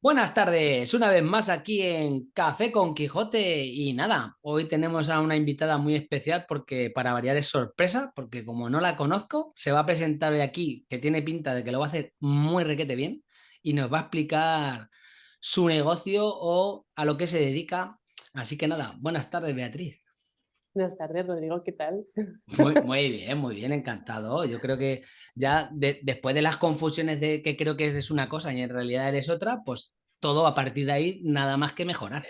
Buenas tardes, una vez más aquí en Café con Quijote y nada, hoy tenemos a una invitada muy especial porque para variar es sorpresa, porque como no la conozco, se va a presentar hoy aquí, que tiene pinta de que lo va a hacer muy requete bien y nos va a explicar su negocio o a lo que se dedica. Así que nada, buenas tardes Beatriz. Buenas tardes, Rodrigo, ¿qué tal? Muy, muy bien, muy bien, encantado. Yo creo que ya después de las confusiones de que creo que es una cosa y en realidad eres otra, pues todo a partir de ahí nada más que mejorar.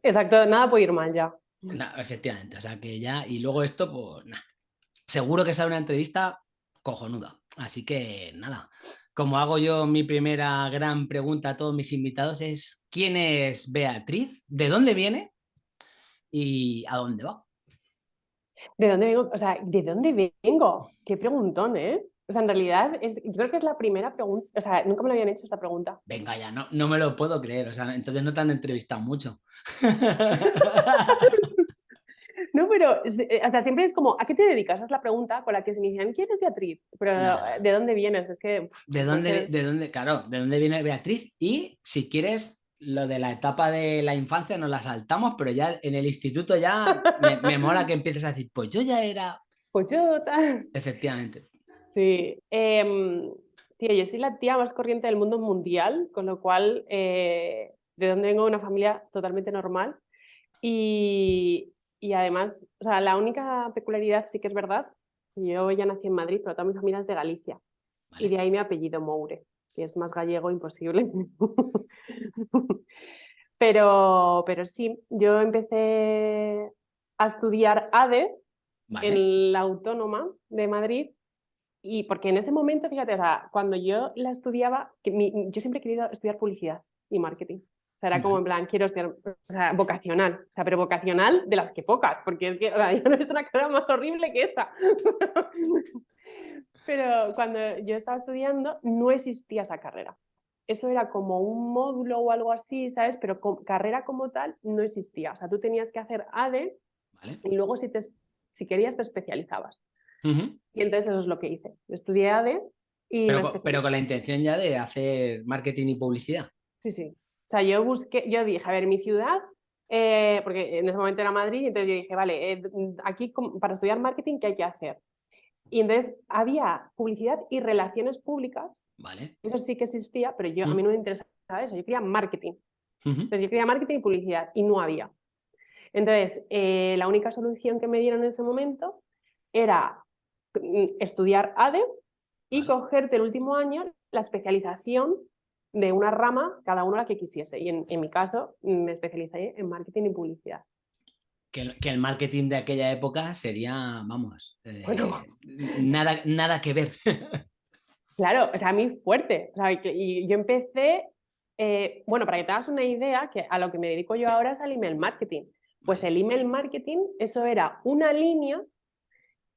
Exacto, nada puede ir mal ya. efectivamente, o sea que ya, y luego esto, pues nada. Seguro que sale una entrevista cojonuda. Así que nada, como hago yo mi primera gran pregunta a todos mis invitados es ¿quién es Beatriz? ¿De dónde viene? ¿Y a dónde va? ¿De dónde vengo? O sea, ¿de dónde vengo? Qué preguntón, ¿eh? O sea, en realidad, es, yo creo que es la primera pregunta, o sea, nunca me lo habían hecho esta pregunta. Venga ya, no, no me lo puedo creer, o sea, entonces no te han entrevistado mucho. no, pero eh, hasta siempre es como, ¿a qué te dedicas? Es la pregunta con la que se inician, ¿quién es Beatriz? Pero ¿de dónde vienes? Es que... ¿De dónde, ¿De dónde, claro, de dónde viene Beatriz? Y si quieres lo de la etapa de la infancia nos la saltamos, pero ya en el instituto ya me, mola que empieces a decir, pues yo ya era... Pues yo Efectivamente. Sí. Em, tío, yo soy la tía más corriente del mundo mundial, con lo cual, eh, de donde vengo, una familia totalmente normal. Y, y, además, o sea, la única peculiaridad sí que es verdad, yo ya nací en Madrid, pero toda mi familia es de Galicia. Y de ahí mi apellido Moure que es más gallego imposible. pero, pero sí, yo empecé a estudiar ADE en la Autónoma de Madrid y porque en ese momento, fíjate, o sea, cuando yo la estudiaba, que yo siempre he querido estudiar publicidad y marketing. O sea, era como en plan, quiero estudiar, o sea, vocacional, o sea, pero vocacional de las que pocas, porque es que, o sea, yo no he visto una cara más horrible que esa. Pero cuando yo estaba estudiando no existía esa carrera. Eso era como un módulo o algo así, ¿sabes? Pero carrera como tal no existía. O sea, tú tenías que hacer ADE y luego si, te, si querías te especializabas. Y entonces eso es lo que hice. Estudié ADE y... Pero, pero, con la intención ya de hacer marketing y publicidad. Sí, sí. O sea, yo busqué, yo dije, a ver, mi ciudad, eh, porque en ese momento era Madrid, entonces yo dije, vale, eh, aquí para estudiar marketing, ¿qué hay que hacer? Y entonces había publicidad y relaciones públicas. Vale. Eso sí que existía, pero yo, a mí no me interesaba eso. Yo quería marketing. Entonces yo quería marketing y publicidad y no había. Entonces, eh, la única solución que me dieron en ese momento era mm, estudiar ADE y cogerte el último año la especialización de una rama, cada uno la que quisiese. Y en, en mi caso me especialicé en marketing y publicidad que, el marketing de aquella época sería, vamos, eh, nada, nada que ver. Claro, o sea, a mí fuerte. y yo empecé, eh, bueno, para que te hagas una idea, que a lo que me dedico yo ahora es al email marketing. Pues el email marketing, eso era una línea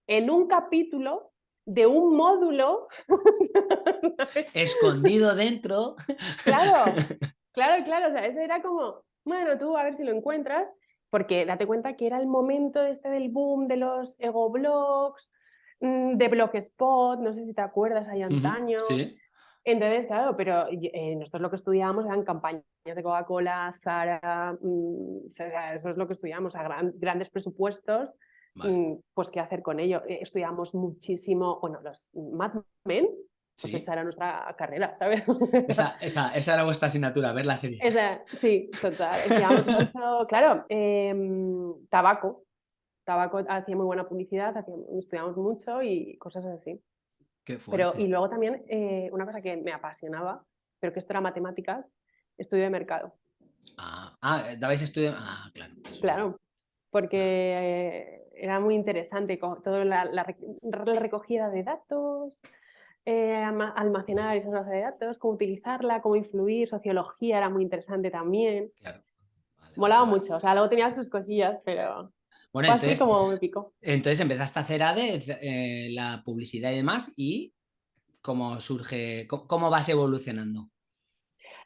en un capítulo de un módulo. Escondido dentro. Claro, claro, claro. O sea, eso era como, bueno, tú a ver si lo encuentras porque date cuenta que era el momento este del boom de los ego blogs, mm, de Blogspot, no sé si te acuerdas ahí antaño. sí. Entonces, claro, pero eh, nosotros lo que estudiábamos eran campañas de Coca-Cola, Zara, mm, eso es lo que estudiábamos, a grandes presupuestos, mm, pues qué hacer con ello. Eh, estudiamos muchísimo, bueno, los Mad Men, pues esa era nuestra carrera, ¿sabes? Esa, esa, esa, era vuestra asignatura, ver la serie. Esa, sí, total. mucho, claro, em, tabaco. Tabaco hacía muy buena publicidad, estudiamos mucho y cosas así. Qué pero, y luego también eh, una cosa que me apasionaba, pero que esto era matemáticas, estudio de mercado. Ah, ah dabais estudio. Ah, claro. Claro, porque eh, era muy interesante toda la, la recogida de datos, eh, almacenar esas bases de datos, cómo utilizarla, cómo influir, sociología era muy interesante también. Claro. Molaba mucho, o sea, luego tenía sus cosillas, pero bueno, entonces, así como me pico. Entonces empezaste a hacer ADE, eh, la publicidad y demás, y cómo surge, cómo, vas evolucionando.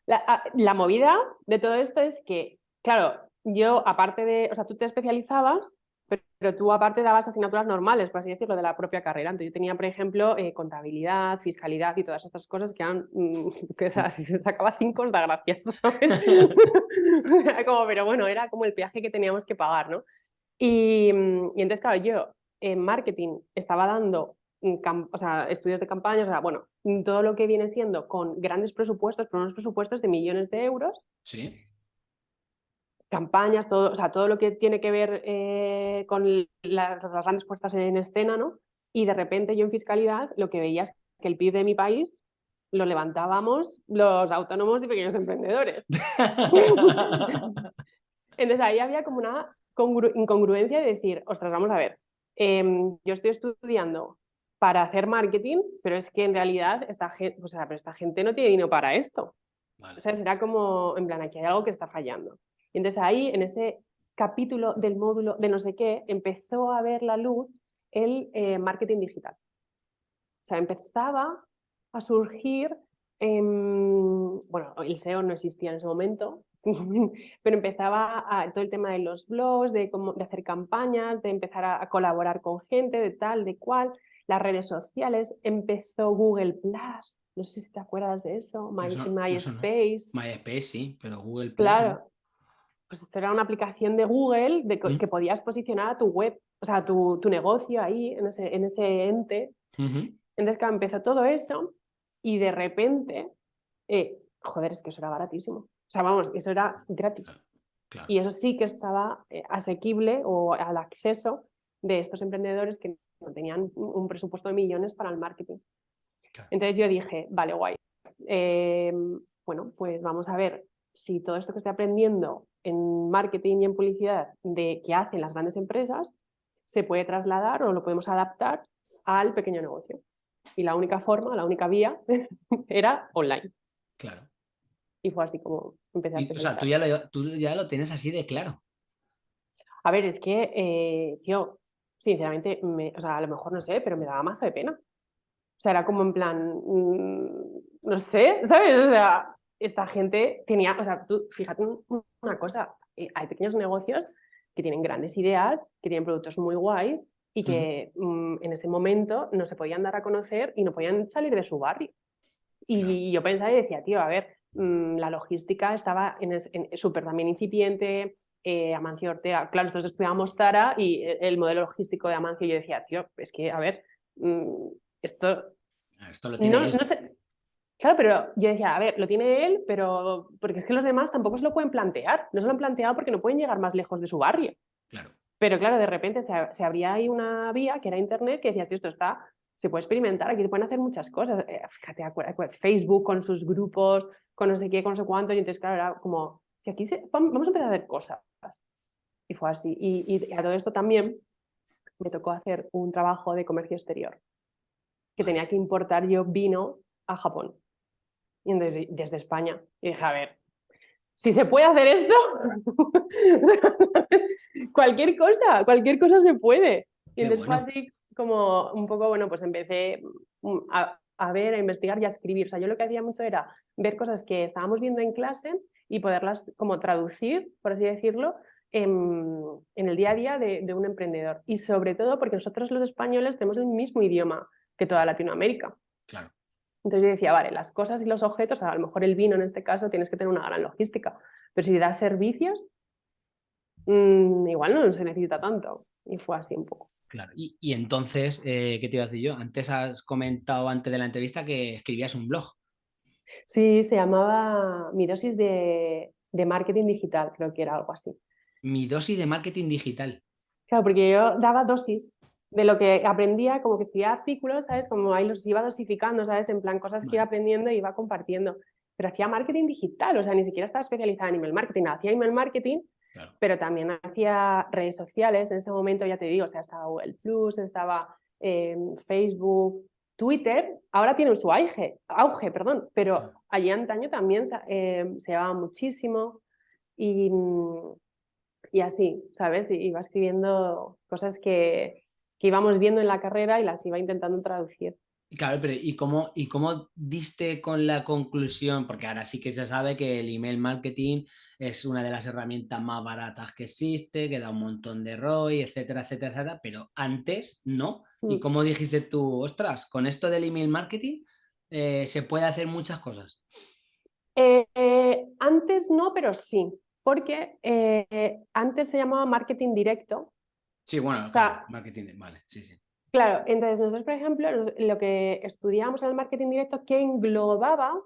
La, la, movida de todo esto es que, claro, yo aparte de, o sea, tú te especializabas pero, tú aparte dabas asignaturas normales, por así decirlo, de la propia carrera. Entonces yo tenía, por ejemplo, eh, contabilidad, fiscalidad y todas estas cosas que eran, mm, que si se sacaba cinco, da gracias. como, pero bueno, era como el peaje que teníamos que pagar, ¿no? Y, mm, y entonces, claro, yo en marketing estaba dando o sea, estudios de campaña, o sea, bueno, todo lo que viene siendo con grandes presupuestos, pero unos presupuestos de millones de euros. Sí. Campañas, todo, o sea, todo lo que tiene que ver eh, con las, las, grandes puestas en escena, ¿no? Y de repente yo en fiscalidad lo que veía es que el PIB de mi país lo levantábamos los autónomos y pequeños emprendedores. Entonces ahí había como una incongruencia de decir, ostras, vamos a ver, em, yo estoy estudiando para hacer marketing, pero es que en realidad esta gente, o sea, pero esta gente no tiene dinero para esto. O sea, será como, en plan, aquí hay algo que está fallando. Y entonces ahí, en ese capítulo del módulo de no sé qué, empezó a ver la luz el eh, marketing digital. O sea, empezaba a surgir, bueno, el SEO no existía en ese momento, pero empezaba a, todo el tema de los blogs, de, cómo, de hacer campañas, de empezar a, colaborar con gente, de tal, de cual, las redes sociales, empezó Google Plus, no sé si te acuerdas de eso, MySpace. MySpace sí, pero Google Plus. Claro. Pues esto era una aplicación de Google de que podías posicionar a tu web, o sea, tu, tu negocio ahí, en ese, en ese ente. Entonces, claro, empezó todo eso y de repente, eh, joder, es que eso era baratísimo. O sea, vamos, eso era gratis. Y eso sí que estaba eh, asequible o al acceso de estos emprendedores que no tenían un presupuesto de millones para el marketing. Entonces yo dije, vale, guay. Em, bueno, pues vamos a ver si todo esto que estoy aprendiendo en marketing y en publicidad de que hacen las grandes empresas se puede trasladar o lo podemos adaptar al pequeño negocio. Y la única forma, la única vía era online. Claro. Y fue así como empecé a O sea, tú ya, lo, tú ya lo tienes así de claro. A ver, es que, eh, tío, sinceramente, me, o sea, a lo mejor no sé, pero me daba mazo de pena. O sea, era como en plan, mm, no sé, ¿sabes? O sea, esta gente tenía, o sea, tú fíjate una cosa, eh, hay pequeños negocios que tienen grandes ideas, que tienen productos muy guays y que mm, en ese momento no se podían dar a conocer y no podían salir de su barrio. Y yo pensaba y decía, tío, a ver, mm, la logística estaba en, en súper también incipiente, eh, Amancio Ortega. Claro, nosotros estudiábamos Tara y e, el modelo logístico de Amancio, yo decía, tío, es que, a ver, mm, esto... Ah, esto lo tiene no, sé. Claro, pero yo decía, a ver, lo tiene él, pero porque es que los demás tampoco se lo pueden plantear. No se lo han planteado porque no pueden llegar más lejos de su barrio. Claro. Pero claro, de repente se, se abría ahí una vía que era Internet que decías, tío, esto está, se puede experimentar, aquí se pueden hacer muchas cosas. Eh, fíjate, Facebook con sus grupos, con no sé qué, con no sé cuánto, y entonces, claro, era como, que aquí vamos a empezar a hacer cosas. Y fue así. Y, a todo esto también me tocó hacer un trabajo de comercio exterior, que tenía que importar yo vino a Japón. Y entonces, desde España. Y dije, a ver, si se puede hacer esto, cualquier cosa, cualquier cosa se puede. Y entonces fue así como un poco, bueno, pues empecé mm, a, a, ver, a investigar y a escribir. O sea, yo lo que hacía mucho era ver cosas que estábamos viendo en clase y poderlas como traducir, por así decirlo, en, el día a día de, un emprendedor. Y sobre todo porque nosotros los españoles tenemos el mismo idioma que toda Latinoamérica. Claro. Entonces yo decía, vale, las cosas y los objetos, a lo mejor el vino en este caso tienes que tener una gran logística, pero si das servicios, mm, igual no se necesita tanto. Y fue así un poco. Claro, y, entonces, eh, ¿qué te iba a decir yo? Antes has comentado antes de la entrevista que escribías un blog. Sí, se llamaba Mi dosis de, marketing digital, creo que era algo así. Mi dosis de marketing digital. Claro, porque yo daba dosis de lo que aprendía, como que escribía artículos, ¿sabes? Como ahí los iba dosificando, ¿sabes? En plan, cosas que iba aprendiendo y iba compartiendo. Pero hacía marketing digital, o sea, ni siquiera estaba especializada en email marketing, hacía email marketing, pero también hacía redes sociales. En ese momento, ya te digo, o sea, estaba Google Plus, estaba em, Facebook, Twitter ahora tiene su auge, auge perdón, pero allí antaño también eh, se llevaba muchísimo y, y así, ¿sabes? iba escribiendo cosas que, que, íbamos viendo en la carrera y las iba intentando traducir. Claro, pero ¿y cómo, ¿y cómo diste con la conclusión? Porque ahora sí que se sabe que el email marketing es una de las herramientas más baratas que existe, que da un montón de ROI, etcétera, etcétera, etcétera, pero antes no. ¿Y mm. cómo dijiste tú, ostras, con esto del email marketing eh, se puede hacer muchas cosas? Eh, eh, antes no, pero sí, porque antes se llamaba marketing directo. Sí, bueno, marketing, vale, sí, sí. Claro, entonces nosotros, por ejemplo, lo que estudiamos en el marketing directo que englobaba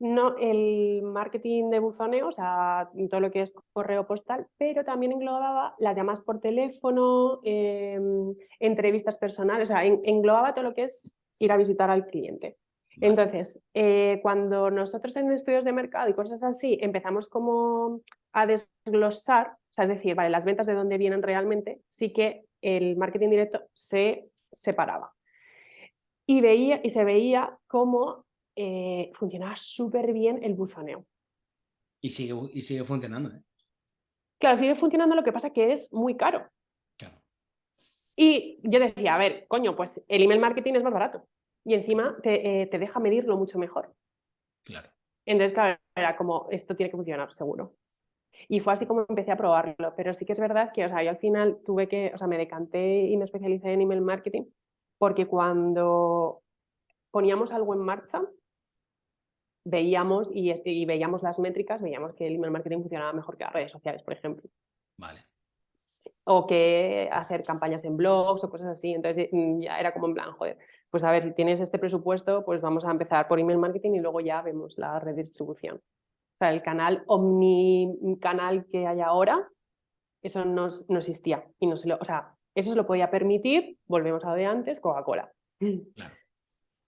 no el marketing de buzoneo, o sea, todo lo que es correo postal, pero también englobaba las llamadas por teléfono, em, entrevistas personales, o sea, englobaba todo lo que es ir a visitar al cliente. Entonces, eh, cuando nosotros en estudios de mercado y cosas así empezamos como a desglosar, o sea, es decir, vale, las ventas de dónde vienen realmente, sí que el marketing directo se separaba. Y, veía, y se veía cómo eh, funcionaba súper bien el buzoneo. Y sigue, y sigue funcionando, ¿eh? Claro, sigue funcionando, lo que pasa que es muy caro. Y yo decía, a ver, coño, pues el email marketing es más barato. Y encima te, eh, te deja medirlo mucho mejor. Claro. Entonces, claro, era como, esto tiene que funcionar, seguro. Y fue así como empecé a probarlo, pero sí que es verdad que, o sea, yo al final tuve que, o sea, me decanté y me especialicé en email marketing porque cuando poníamos algo en marcha, veíamos y, y veíamos las métricas, veíamos que el email marketing funcionaba mejor que las redes sociales, por ejemplo. Vale. O que hacer campañas en blogs o cosas así. Entonces mm, ya era como en plan, joder, pues a ver, si tienes este presupuesto, pues vamos a empezar por email marketing y luego ya vemos la redistribución sea, el canal omnicanal que hay ahora, eso no, no existía. Y no se lo, o sea, eso se lo podía permitir, volvemos a lo de antes, Coca-Cola. Claro.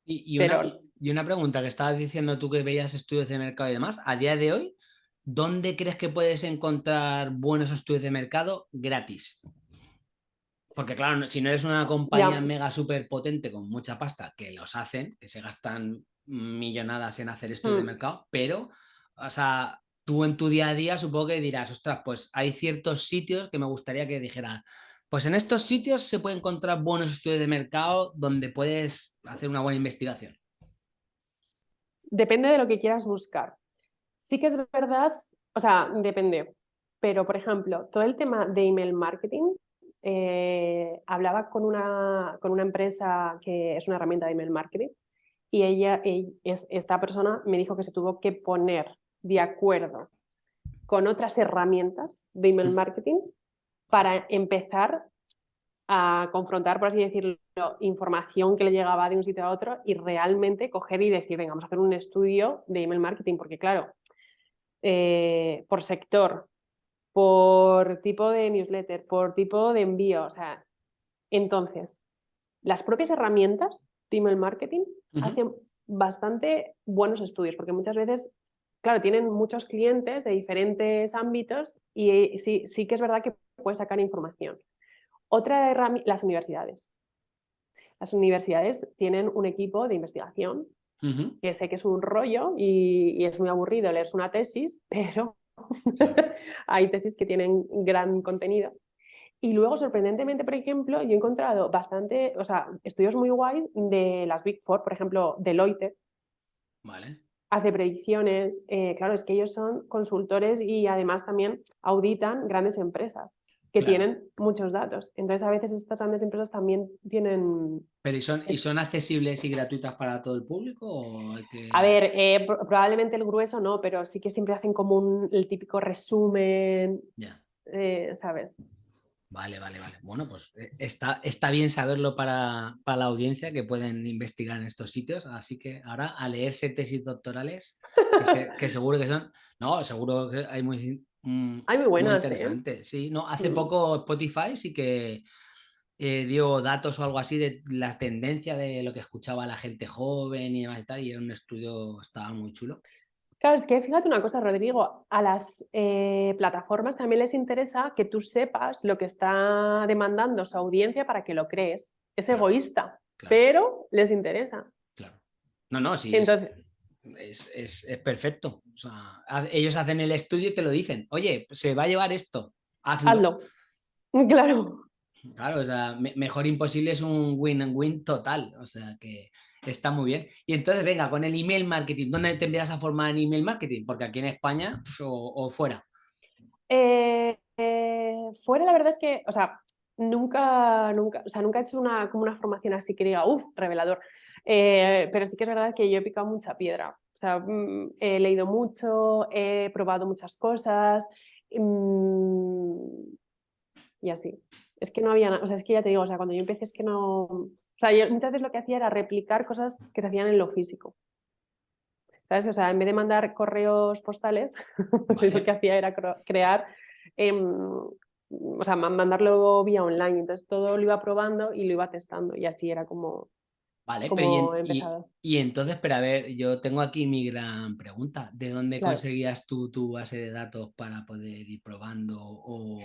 Y, una, y, una, pregunta que estabas diciendo tú que veías estudios de mercado y demás, a día de hoy, ¿dónde crees que puedes encontrar buenos estudios de mercado gratis? Porque claro, si no eres una compañía mega súper potente con mucha pasta, que los hacen, que se gastan millonadas en hacer estudios de mm. mercado, pero o sea, tú en tu día a día supongo que dirás, ostras, pues hay ciertos sitios que me gustaría que dijeras, pues en estos sitios se puede encontrar buenos estudios de mercado donde puedes hacer una buena investigación. Depende de lo que quieras buscar. Sí que es verdad, o sea, depende. Pero, por ejemplo, todo el tema de email marketing, eh, hablaba con una, con una empresa que es una herramienta de email marketing y ella, esta persona me dijo que se tuvo que poner de acuerdo con otras herramientas de email marketing para empezar a confrontar, por así decirlo, información que le llegaba de un sitio a otro y realmente coger y decir, venga, vamos a hacer un estudio de email marketing, porque claro, eh, por sector, por tipo de newsletter, por tipo de envío, o sea, entonces, las propias herramientas de email marketing hacen bastante buenos estudios, porque muchas veces claro, tienen muchos clientes de diferentes ámbitos y sí, sí que es verdad que puedes sacar información. Otra herramienta, las universidades. Las universidades tienen un equipo de investigación, que sé que es un rollo y, es muy aburrido leer una tesis, pero hay tesis que tienen gran contenido. Y luego, sorprendentemente, por ejemplo, yo he encontrado bastante, o sea, estudios muy guays de las Big Four, por ejemplo, Deloitte. Vale hace predicciones, eh, claro, es que ellos son consultores y además también auditan grandes empresas que tienen muchos datos. Entonces a veces estas grandes empresas también tienen... ¿Pero y son, ¿y son accesibles y gratuitas para todo el público? A ver, eh, probablemente el grueso no, pero sí que siempre hacen como un, el típico resumen, Ya. Eh, ¿sabes? Vale, vale, vale. Bueno, pues eh, está, está bien saberlo para, la audiencia que pueden investigar en estos sitios. Así que ahora a leerse tesis doctorales, que, seguro que son. No, seguro que hay muy. Mm, hay muy buenas. ¿eh? interesantes. Sí, no, hace mm. poco Spotify sí que eh, dio datos o algo así de la tendencia de lo que escuchaba la gente joven y demás y tal. Y era un estudio, estaba muy chulo. Claro, es que fíjate una cosa, Rodrigo, a las eh, plataformas también les interesa que tú sepas lo que está demandando su audiencia para que lo crees. Es egoísta, pero les interesa. Claro. No, no, sí. Entonces... Es, perfecto. Ellos hacen el estudio y te lo dicen. Oye, se va a llevar esto. Hazlo. Hazlo. Claro. Claro, o sea, mejor imposible es un win-win total, o sea que está muy bien. Y entonces, venga, con el email marketing, ¿dónde te empiezas a formar en email marketing? Porque aquí en España o, fuera. Eh, eh, fuera la verdad es que, o sea, nunca, nunca, o sea, nunca he hecho una, como una formación así que diga, uff, revelador. Eh, pero sí que es verdad que yo he picado mucha piedra. O sea, mm, he leído mucho, he probado muchas cosas mm, y así. Es que no había nada, o sea, es que ya te digo, o sea, cuando yo empecé es que no... O sea, yo muchas veces lo que hacía era replicar cosas que se hacían en lo físico. ¿Sabes? O sea, en vez de mandar correos postales, lo que hacía era crear, em, o sea, mandarlo vía online. Entonces todo lo iba probando y lo iba testando y así era como, Vale, pero y, entonces, pero a ver, yo tengo aquí mi gran pregunta. ¿De dónde conseguías tú tu base de datos para poder ir probando? ¿O,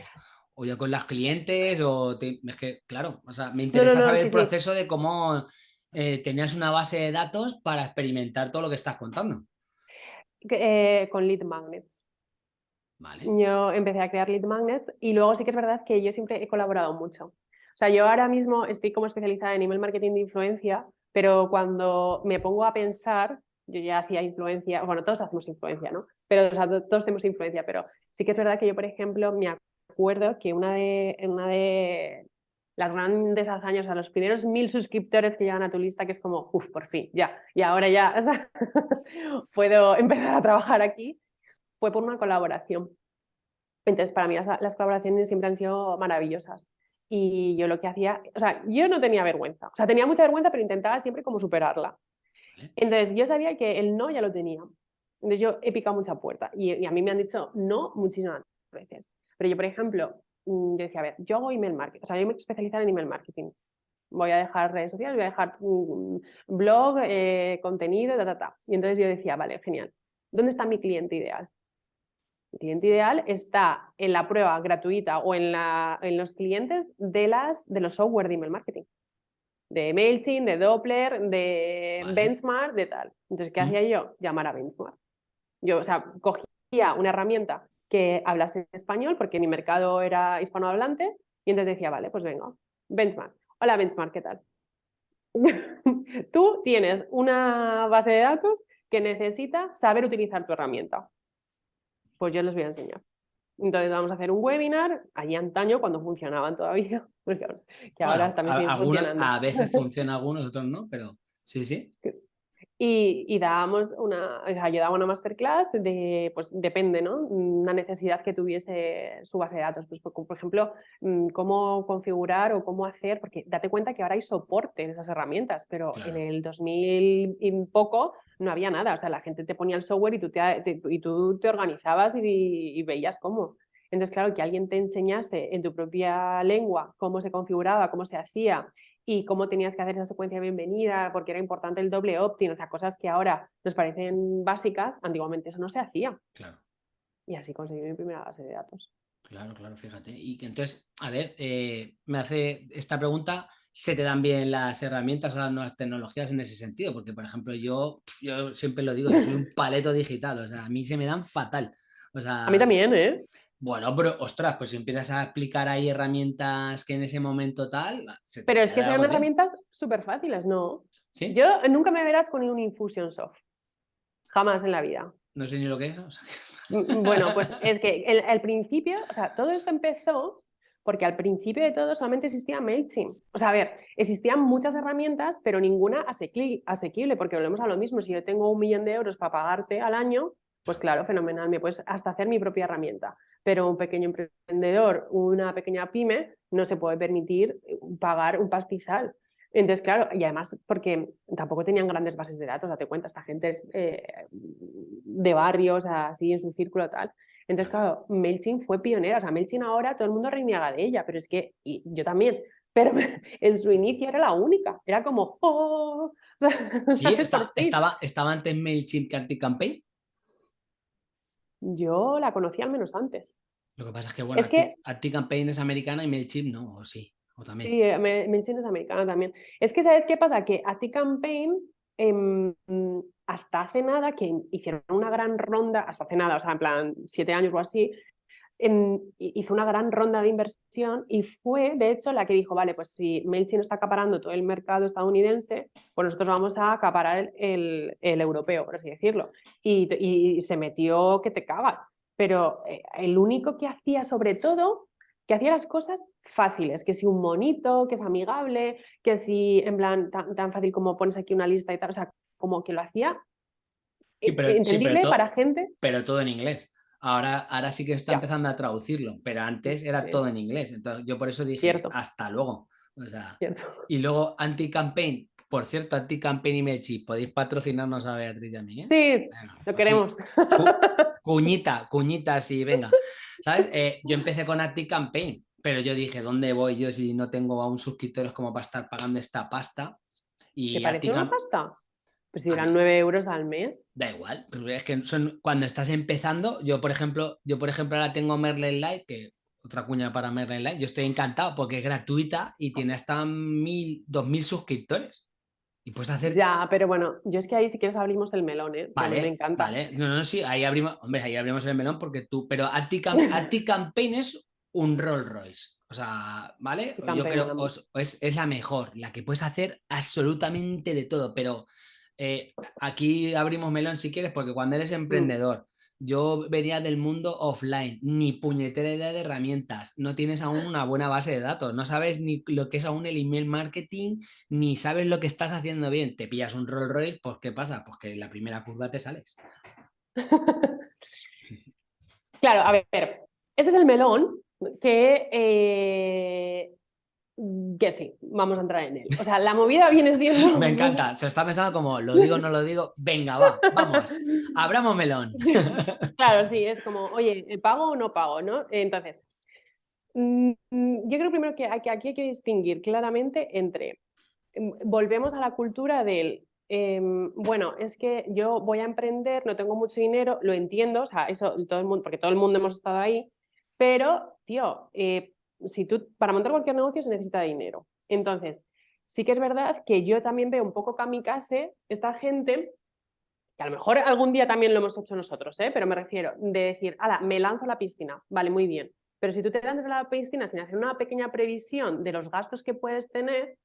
o ya con las clientes? O es que, claro, o sea, me interesa saber el proceso de cómo eh, tenías una base de datos para experimentar todo lo que estás contando. Eh, con lead magnets. Vale. Yo empecé a crear lead magnets y luego sí que es verdad que yo siempre he colaborado mucho. O sea, yo ahora mismo estoy como especializada en email marketing de influencia, pero cuando me pongo a pensar, yo ya hacía influencia, bueno, todos hacemos influencia, ¿no? Pero todos tenemos influencia, pero sí que es verdad que yo, por ejemplo, me acuerdo que una de, una de las grandes hazañas, a los primeros mil suscriptores que llegan a tu lista, que es como, uff, por fin, ya, y ahora ya puedo empezar a trabajar aquí, fue por una colaboración. Entonces, para mí las colaboraciones siempre han sido maravillosas. Y yo lo que hacía, o sea, yo no tenía vergüenza, o sea, tenía mucha vergüenza, pero intentaba siempre como superarla. Entonces, yo sabía que el no ya lo tenía. Entonces, yo he picado mucha puerta y, a mí me han dicho no muchísimas veces. Pero yo, por ejemplo, mm, yo decía, a ver, yo hago email marketing, o sea, yo me he especializado en email marketing. Voy a dejar redes sociales, voy a dejar un blog, eh, contenido, ta, ta, ta. Y entonces yo decía, vale, genial. ¿Dónde está mi cliente ideal? Cliente ideal está en la prueba gratuita o en, la, en los clientes de, las, de los software de email marketing. De MailChimp, de Doppler, de Benchmark, de tal. Entonces, ¿qué hacía yo? Llamar a Benchmark. Yo, o sea, cogía una herramienta que hablase español, porque mi mercado era hispanohablante, y entonces decía, vale, pues venga, Benchmark. Hola Benchmark, ¿qué tal? Tú tienes una base de datos que necesita saber utilizar tu herramienta pues yo les voy a enseñar. Entonces vamos a hacer un webinar, allí antaño cuando funcionaban todavía, pues que ahora también a, a veces funciona algunos, otros no, pero sí, sí. Y, dábamos una, o sea, yo daba una masterclass de, pues depende, ¿no? Una necesidad que tuviese su base de datos. Pues, por, ejemplo, mm, cómo configurar o cómo hacer, porque date cuenta que ahora hay soporte en esas herramientas, pero en el 2000 y poco no había nada. O sea, la gente te ponía el software y tú te, y tú te organizabas y, y veías cómo. Entonces, claro, que alguien te enseñase en tu propia lengua cómo se configuraba, cómo se hacía y cómo tenías que hacer esa secuencia de bienvenida, porque era importante el doble opt-in, o sea, cosas que ahora nos parecen básicas, antiguamente eso no se hacía. Claro. Y así conseguí mi primera base de datos. Claro, claro, fíjate. Y que entonces, a ver, eh, me hace esta pregunta, ¿se te dan bien las herramientas o las nuevas tecnologías en ese sentido? Porque, por ejemplo, yo, yo siempre lo digo, yo soy un paleto digital, o sea, a mí se me dan fatal. O sea, a mí también, ¿eh? Bueno, pero ostras, pues si empiezas a aplicar ahí herramientas que en ese momento tal. pero es que son herramientas súper fáciles, ¿no? ¿Sí? Yo nunca me verás con un Infusionsoft. Jamás en la vida. No sé ni lo que es. Mm, mm, bueno, pues es que el, principio, o sea, todo esto empezó porque al principio de todo solamente existía MailChimp. O sea, a ver, existían muchas herramientas, pero ninguna asequible, porque volvemos a lo mismo. Si yo tengo un millón de euros para pagarte al año, pues claro, fenomenal, me puedes hasta hacer mi propia herramienta pero un pequeño emprendedor, una pequeña pyme, no se puede permitir eh, pagar un pastizal. Entonces, claro, y además porque tampoco tenían grandes bases de datos, date cuenta, esta gente es eh, de barrios, así en su círculo tal. Entonces, claro, MailChimp fue pionera, o sea, MailChimp ahora todo el mundo reniega de ella, pero es que, y yo también, pero en su inicio era la única, era como, ¡oh! sí, estaba, estaba antes MailChimp que AntiCampaign. Yo la conocí al menos antes. Lo que pasa es que, bueno, es que... es americana y MailChimp no, o sí, o también. Sí, eh, MailChimp es americana también. Es que, ¿sabes qué pasa? Que ActiCampaign, eh, hasta hace nada, que hicieron una gran ronda, hasta hace nada, o sea, en plan, siete años o así, hizo una gran ronda de inversión y fue, de hecho, la que dijo, vale, pues si MailChimp está acaparando todo el mercado estadounidense, pues nosotros vamos a acaparar el, europeo, por así decirlo. Y, se metió que te cagas. Pero eh, el único que hacía sobre todo, que hacía las cosas fáciles, que si un monito, que es amigable, que si en plan tan, fácil como pones aquí una lista y tal, o sea, como que lo hacía entendible para gente. Pero todo en inglés. Ahora, ahora sí que está empezando a traducirlo, pero antes era todo en inglés. Entonces yo por eso dije hasta luego. y luego anti-campaign. Por cierto, anti-campaign y Mechi, podéis patrocinarnos a Beatriz y a mí. ¿eh? Sí, lo pues queremos. cuñita, cuñita, sí, venga. ¿Sabes? Eh, yo empecé con anti-campaign, pero yo dije, ¿dónde voy yo si no tengo aún suscriptores como para estar pagando esta pasta? Y ¿Te parece una pasta? Pues si eran 9 euros al mes. Da igual, es que son, cuando estás empezando, yo por ejemplo, yo por ejemplo ahora tengo Merlin Light, que otra cuña para Merlin Light, yo estoy encantado porque es gratuita y tiene hasta mil, 2000 suscriptores. Y puedes hacer... Ya, pero bueno, yo es que ahí si quieres abrimos el melón, ¿eh? Vale, me encanta. Vale, no, no, sí, ahí abrimos, hombre, ahí abrimos el melón porque tú, pero Anti-Campaign es un Rolls Royce. O sea, ¿vale? Yo creo que es, es la mejor, la que puedes hacer absolutamente de todo, pero eh, aquí abrimos melón si quieres, porque cuando eres emprendedor, yo venía del mundo offline, ni puñetera idea de herramientas, no tienes aún una buena base de datos, no sabes ni lo que es aún el email marketing, ni sabes lo que estás haciendo bien. Te pillas un Rolls Royce, pues ¿qué pasa? Pues que en la primera curva te sales. claro, a ver, este es el melón que eh, que sí, vamos a entrar en él. O sea, la movida viene siendo... Me encanta, se está pensando como, lo digo, no lo digo, venga, va, vamos, abramos melón. Claro, sí, es como, oye, ¿pago o no pago? ¿no? Entonces, mm, yo creo primero que aquí hay que distinguir claramente entre, em, volvemos a la cultura del, em, bueno, es que yo voy a emprender, no tengo mucho dinero, lo entiendo, o sea, eso todo el mundo, porque todo el mundo hemos estado ahí, pero, tío, eh, si tú, para montar cualquier negocio se necesita dinero. Entonces, sí que es verdad que yo también veo un poco kamikaze esta gente, que a lo mejor algún día también lo hemos hecho nosotros, ¿eh? pero me refiero de decir, ala, me lanzo a la piscina, vale, muy bien. Pero si tú te lanzas a la piscina sin hacer una pequeña previsión de los gastos que puedes tener,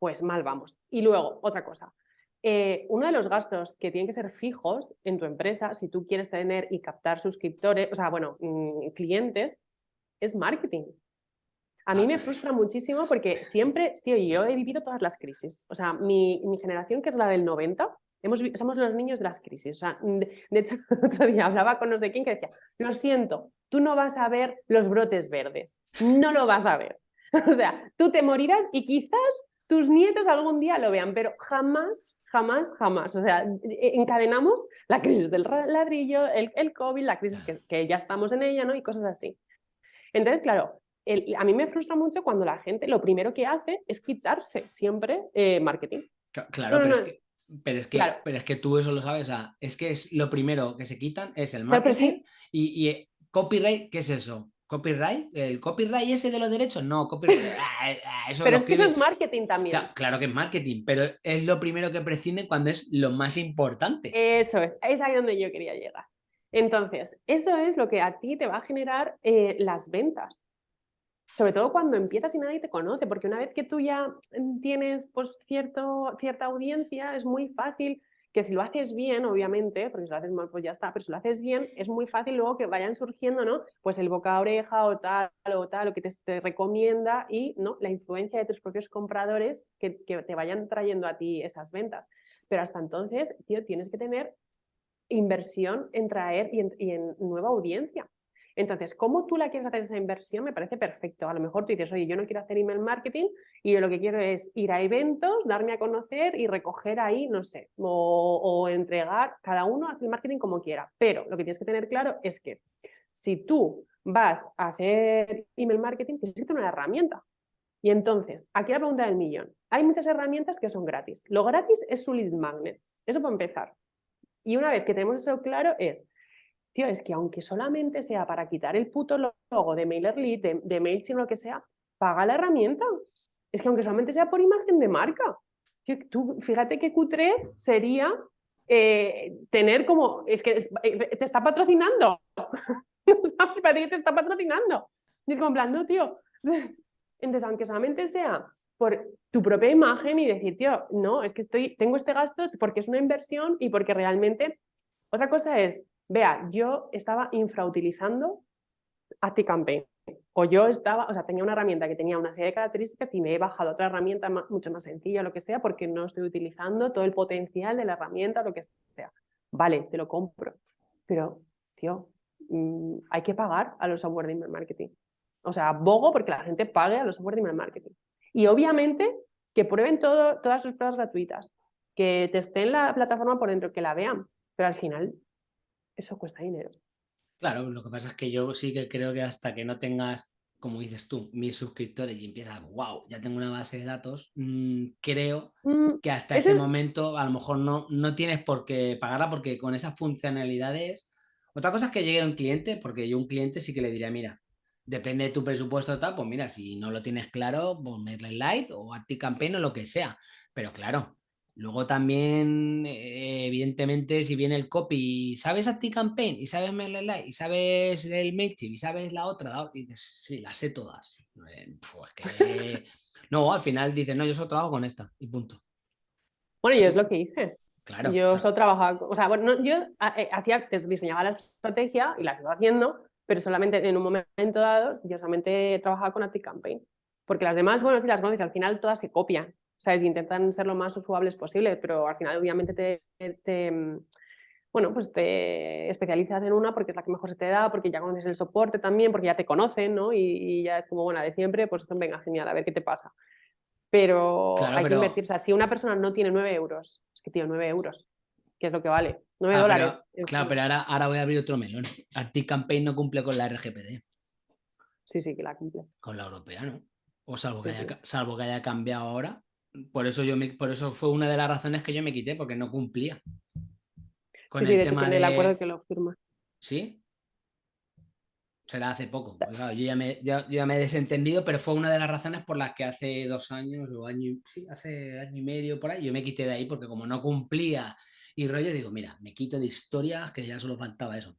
pues mal vamos. Y luego, otra cosa, eh, uno de los gastos que tienen que ser fijos en tu empresa, si tú quieres tener y captar suscriptores, o sea, bueno, mm, clientes, es marketing. A mí me frustra muchísimo porque siempre, tío, yo he vivido todas las crisis. O sea, mi, generación, que es la del 90, hemos, somos los niños de las crisis. O sea, de, hecho, otro día hablaba con no sé quién que decía, lo siento, tú no vas a ver los brotes verdes. No lo vas a ver. O sea, tú te morirás y quizás tus nietos algún día lo vean, pero jamás, jamás, jamás. O sea, e, encadenamos la crisis del ladrillo, el, el COVID, la crisis que, que ya estamos en ella, ¿no? Y cosas así. Entonces, claro, a mí me frustra mucho cuando la gente lo primero que hace es quitarse siempre eh, marketing. Claro, pero, es que, pero, es que, tú eso lo sabes. es que es lo primero que se quitan es el marketing y, eh, copyright, ¿qué es eso? ¿Copyright? ¿El copyright ese de los derechos? No, copyright. Ah, ah, pero es que eso es marketing también. Claro, que es marketing, pero es lo primero que prescinden cuando es lo más importante. Eso es, es ahí donde yo quería llegar. Entonces, eso es lo que a ti te va a generar eh, las ventas sobre todo cuando empiezas y nadie te conoce, porque una vez que tú ya tienes pues, cierto, cierta audiencia, es muy fácil que si lo haces bien, obviamente, porque si lo haces mal, pues ya está, pero si lo haces bien, es muy fácil luego que vayan surgiendo, ¿no? Pues el boca a oreja o tal o tal, o que te, recomienda y, ¿no? La influencia de tus propios compradores que, te vayan trayendo a ti esas ventas. Pero hasta entonces, tío, tienes que tener inversión en traer y en nueva audiencia. Entonces, ¿cómo tú la quieres hacer esa inversión? Me parece perfecto. A lo mejor tú dices, oye, yo no quiero hacer email marketing y yo lo que quiero es ir a eventos, darme a conocer y recoger ahí, no sé, o, entregar, cada uno hace el marketing como quiera. Pero lo que tienes que tener claro es que si tú vas a hacer email marketing, tienes que una herramienta. Y entonces, aquí la pregunta del millón. Hay muchas herramientas que son gratis. Lo gratis es su lead magnet. Eso para empezar. Y una vez que tenemos eso claro es, tío, es que aunque solamente sea para quitar el puto logo de MailerLite, de, de MailChimp, lo que sea, paga la herramienta. Es que aunque solamente sea por imagen de marca. tú, fíjate que Q3 sería eh, tener como, es que eh, te está patrocinando. parece que te está patrocinando. Y es como tío. Entonces, aunque solamente sea por tu propia imagen y decir, tío, no, es que estoy, tengo este gasto porque es una inversión y porque realmente... Otra cosa es, vea, yo estaba infrautilizando ActiCampaign. O yo estaba, o sea, tenía una herramienta que tenía una serie de características y me he bajado otra herramienta mucho más sencilla, lo que sea, porque no estoy utilizando todo el potencial de la herramienta, lo que sea. Vale, te lo compro. Pero, tío, mm, hay que pagar a los software de email marketing. O sea, abogo porque la gente pague a los software de email marketing. Y obviamente que prueben todas sus pruebas gratuitas, que en la plataforma por dentro, que la vean, pero al final eso cuesta dinero. Claro, lo que pasa es que yo sí que creo que hasta que no tengas, como dices tú, mil suscriptores y empiezas, wow, ya tengo una base de datos, mm, creo mm, que hasta ese momento a lo mejor no, no tienes por qué pagarla porque con esas funcionalidades... Otra cosa es que llegue un cliente, porque yo un cliente sí que le diría, mira, depende de tu presupuesto tal, pues mira, si no lo tienes claro, ponerle light o a ti campaign o lo que sea. Pero claro, luego también, eh, evidentemente, si viene el copy, ¿sabes a ti campaign? Y sabes light y sabes el MailChimp y sabes la otra, y dices, sí, las sé todas. Eh, pues que... no, al final dices, no, yo solo trabajo con esta y punto. Bueno, yo es lo que hice. Claro. Yo solo trabajaba, o sea, bueno, yo eh, hacía, diseñaba la estrategia y la sigo haciendo, pero solamente en un momento dado yo solamente trabajaba con ActiveCampaign. Porque las demás, bueno, si las conoces, al final todas se copian, ¿sabes? intentan ser lo más usuables posible, pero al final obviamente te, bueno, pues te especializas en una porque es la que mejor se te da, porque ya conoces el soporte también, porque ya te conocen, ¿no? Y, ya es como, buena de siempre, pues venga, genial, a ver qué te pasa. Pero hay que invertir, o sea, si una persona no tiene 9 euros, es que tío, 9 euros, ¿qué es lo que vale? 9 ah, dólares. claro, pero ahora, ahora voy a abrir otro melón. Campaign no cumple con la RGPD. Sí, sí, que la cumple. Con la europea, ¿no? O salvo, que, haya, salvo que haya cambiado ahora. Por eso, yo por eso fue una de las razones que yo me quité, porque no cumplía. Con el tema de... el acuerdo que lo firma. ¿Sí? Será hace poco. yo, ya me, ya me he desentendido, pero fue una de las razones por las que hace dos años o año, sí, hace año y medio por ahí, yo me quité de ahí porque como no cumplía y rollo, digo, mira, me quito de historias que ya solo faltaba eso.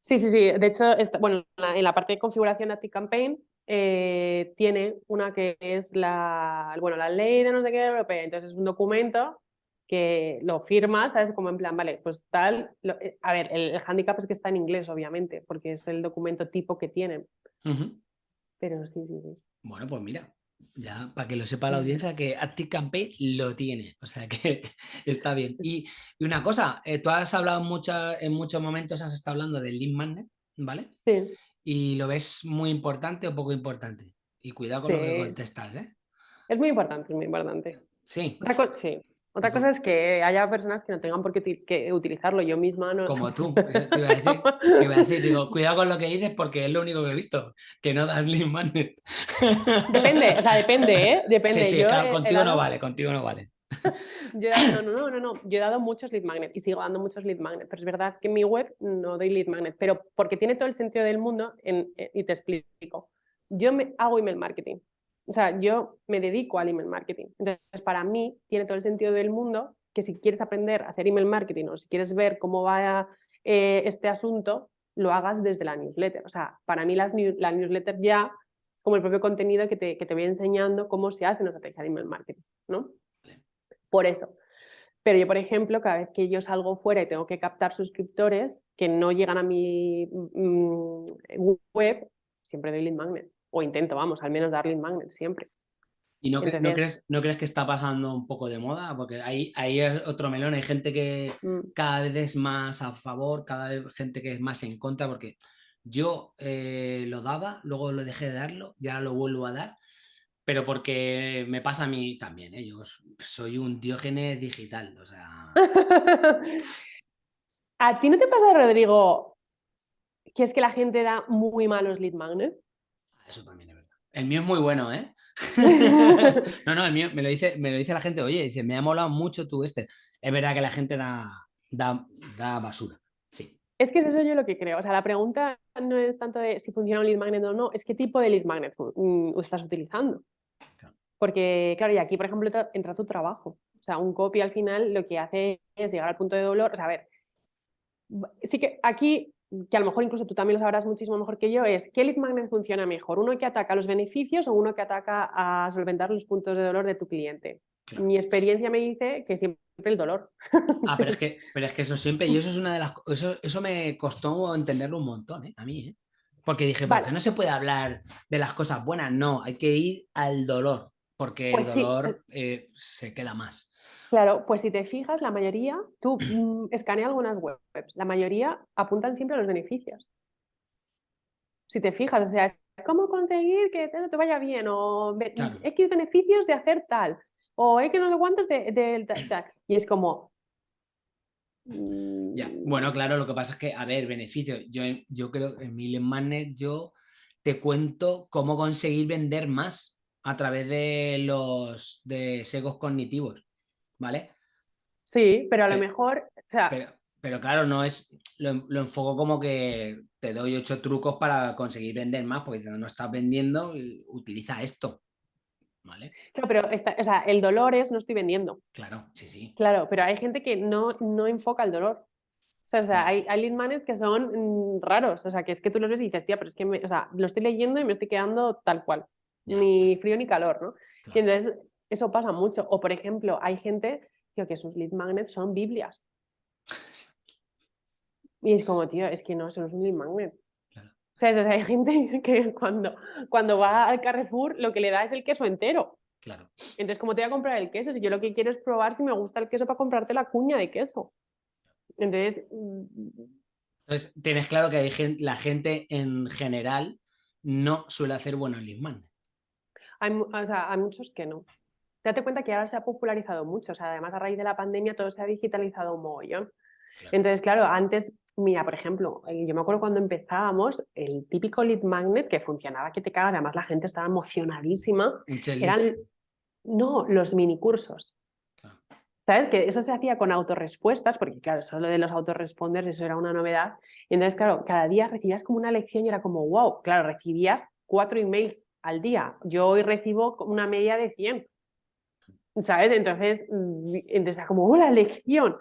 Sí, sí, sí. De hecho, bueno, en la parte de configuración de ActiveCampaign eh, tiene una que es la, bueno, la ley de no sé qué europea. Entonces es un documento que lo firmas, ¿sabes? Como en plan, vale, pues tal. Eh, a ver, el, el, handicap es que está en inglés, obviamente, porque es el documento tipo que tienen. Pero sí, sí, sí. Bueno, pues mira, ya, para que lo sepa la audiencia, que ActiveCampaign lo tiene, o sea que está bien. Y, una cosa, eh, tú has hablado en muchos momentos, has estado hablando del lead magnet, ¿vale? Sí. ¿Y lo ves muy importante o poco importante? Y cuidado con lo que contestas, ¿eh? Es muy importante, es muy importante. Sí. sí. Otra cosa es que haya personas que no tengan por qué utilizarlo. Yo misma no. Como tú. Te iba, a decir, digo, cuidado con lo que dices porque es lo único que he visto, que no das lead magnet. Depende, o sea, depende, ¿eh? Depende. Sí, sí, claro, contigo no vale, contigo no vale. Yo he dado, no, no, no, no, yo he dado muchos lead magnet y sigo dando muchos lead magnet, pero es verdad que en mi web no doy lead magnet, pero porque tiene todo el sentido del mundo en, eh, y te explico. Yo me hago email marketing, o sea, yo me dedico al email marketing. Entonces, para mí tiene todo el sentido del mundo que si quieres aprender a hacer email marketing o si quieres ver cómo va eh, este asunto, lo hagas desde la newsletter. O sea, para mí las, la newsletter ya es como el propio contenido que te, que te voy enseñando cómo se hace una estrategia de email marketing, ¿no? Por eso. Pero yo, por ejemplo, cada vez que yo salgo fuera y tengo que captar suscriptores que no llegan a mi mm, web, siempre doy lead magnet o intento, vamos, al menos darle magnet siempre. ¿Y no, ¿no, crees, no crees que está pasando un poco de moda? Porque ahí, ahí es otro melón, hay gente que mm. cada vez es más a favor, cada vez gente que es más en contra, porque yo eh, lo daba, luego lo dejé de darlo, ya lo vuelvo a dar, pero porque me pasa a mí también, ¿eh? yo soy un diógenes digital, o sea... ¿A ti no te pasa, Rodrigo, que es que la gente da muy malos lead magnet? Eso también es verdad. El mío es muy bueno, ¿eh? no, no, el mío me lo, dice, me lo dice la gente, oye, dice, me ha molado mucho tú este. Es verdad que la gente da, da, da basura, sí. Es que es eso yo lo que creo. O sea, la pregunta no es tanto de si funciona un lead magnet o no, es qué tipo de lead magnet mm, estás utilizando. Porque, claro, y aquí, por ejemplo, entra tu trabajo. O sea, un copy al final lo que hace es llegar al punto de dolor. O sea, a ver, sí que aquí que a lo mejor incluso tú también lo sabrás muchísimo mejor que yo, es ¿qué lead magnet funciona mejor? ¿Uno que ataca los beneficios o uno que ataca a solventar los puntos de dolor de tu cliente? Mi experiencia me dice que siempre el dolor. Ah, pero, es que, pero es que eso siempre, y eso es una de las eso, eso me costó entenderlo un montón, ¿eh? a mí, ¿eh? Porque dije, vale. no se puede hablar de las cosas buenas, no, hay que ir al dolor, porque el pues dolor eh, se queda más. Claro, pues si te fijas, la mayoría, tú mm, escanea algunas webs, la mayoría apuntan siempre a los beneficios. Si te fijas, o sea, es cómo conseguir que te, vaya bien, o X beneficios de hacer tal, o X no sé cuántos de, de tal. Y es como, ya, bueno, claro, lo que pasa es que, a ver, beneficios. Yo, yo creo que en Million Magnet yo te cuento cómo conseguir vender más a través de los de segos cognitivos, ¿vale? Sí, pero a lo mejor, o sea... Pero, claro, no es, lo, lo, enfoco como que te doy ocho trucos para conseguir vender más, porque si no estás vendiendo, utiliza esto. Claro, pero o sea, el dolor es no estoy vendiendo. Claro, sí, sí. Claro, pero hay gente que no, no enfoca el dolor. O sea, hay, hay lead magnets que son mm, raros. O sea, que es que tú los ves y dices, tía, pero es que o sea, lo estoy leyendo y me estoy quedando tal cual. Ni frío ni calor, ¿no? Y entonces eso pasa mucho. O por ejemplo, hay gente que sus lead magnets son Biblias. Y es como, tío, es que no, eso no es un lead magnet. O sea, hay gente que cuando, cuando va al Carrefour lo que le da es el queso entero. Claro. Entonces, ¿cómo te voy a comprar el queso? Si yo lo que quiero es probar si me gusta el queso para comprarte la cuña de queso. Entonces... Entonces, tienes claro que hay gente, la gente en general no suele hacer buenos lismanes. Hay, o sea, hay muchos que no. Date cuenta que ahora se ha popularizado mucho. O sea, además a raíz de la pandemia todo se ha digitalizado un mogollón. Entonces, claro, antes Mira, por ejemplo, eh, yo me acuerdo cuando empezábamos, el típico lead magnet que funcionaba que te cagas, además la gente estaba emocionadísima, eran, no, los minicursos. ¿Sabes? Que eso se hacía con autorrespuestas, porque claro, eso de los autoresponders, eso era una novedad. Y entonces, claro, cada día recibías como una lección y era como, wow, claro, recibías cuatro emails al día. Yo hoy recibo una media de 100. ¿Sabes? Entonces, mm, entonces como, ¡oh, la lección!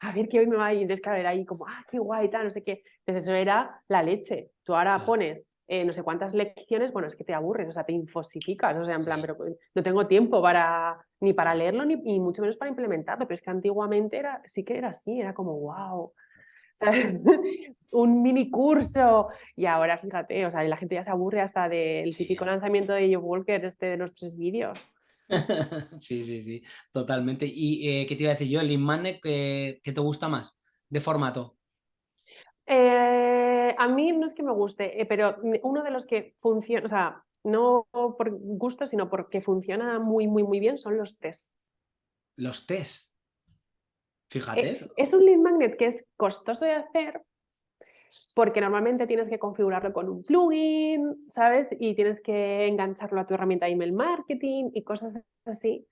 A ver qué hoy me va a ir. Entonces, claro, era ahí como, ah, qué guay, tal, no sé qué. Entonces, eso era la leche. Tú ahora pones eh, no sé cuántas lecciones, bueno, es que te aburres, o sea, te infosificas, o sea, en plan, pero no tengo tiempo para, ni para leerlo, ni, mucho menos para implementarlo, pero es que antiguamente era, sí que era así, era como, wow, un mini curso, y ahora fíjate, o sea, la gente ya se aburre hasta del típico lanzamiento de Joe Walker, este de los tres vídeos. sí, sí, sí, totalmente. ¿Y eh, qué te iba a decir yo? ¿El Inmane qué, te gusta más de formato? Eh, a mí no es que me guste, eh, pero uno de los que funciona, o sea, no por gusto, sino porque funciona muy, muy, muy bien son los test. Los test. Fíjate. es un lead magnet que es costoso de hacer, porque normalmente tienes que configurarlo con un plugin, ¿sabes? Y tienes que engancharlo a tu herramienta de email marketing y cosas así.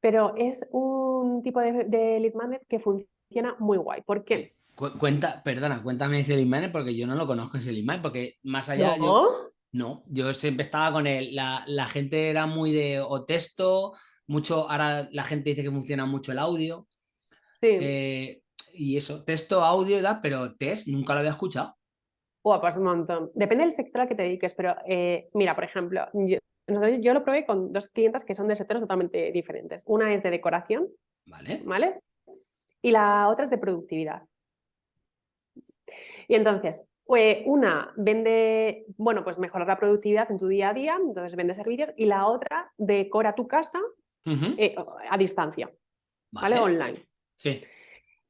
Pero es un tipo de, lead magnet que funciona muy guay. ¿Por qué? Cuenta, perdona, cuéntame ese lead magnet porque yo no lo conozco ese lead magnet, porque más allá ¿No? yo... No, yo siempre estaba con él, la, gente era muy de o texto, mucho, ahora la gente dice que funciona mucho el audio. Sí. Eh, y eso, texto, audio, edad, pero test nunca lo había escuchado. Oh, pues un montón. Depende del sector al que te dediques, pero eh, mira, por ejemplo, yo, lo probé con dos clientes que son de sectores totalmente diferentes. Una es de decoración, ¿vale? ¿vale? Y la otra es de productividad. Y entonces, pues una vende, bueno, pues mejorar la productividad en tu día a día, entonces vende servicios, y la otra decora tu casa eh, a distancia, ¿vale? Online. Sí.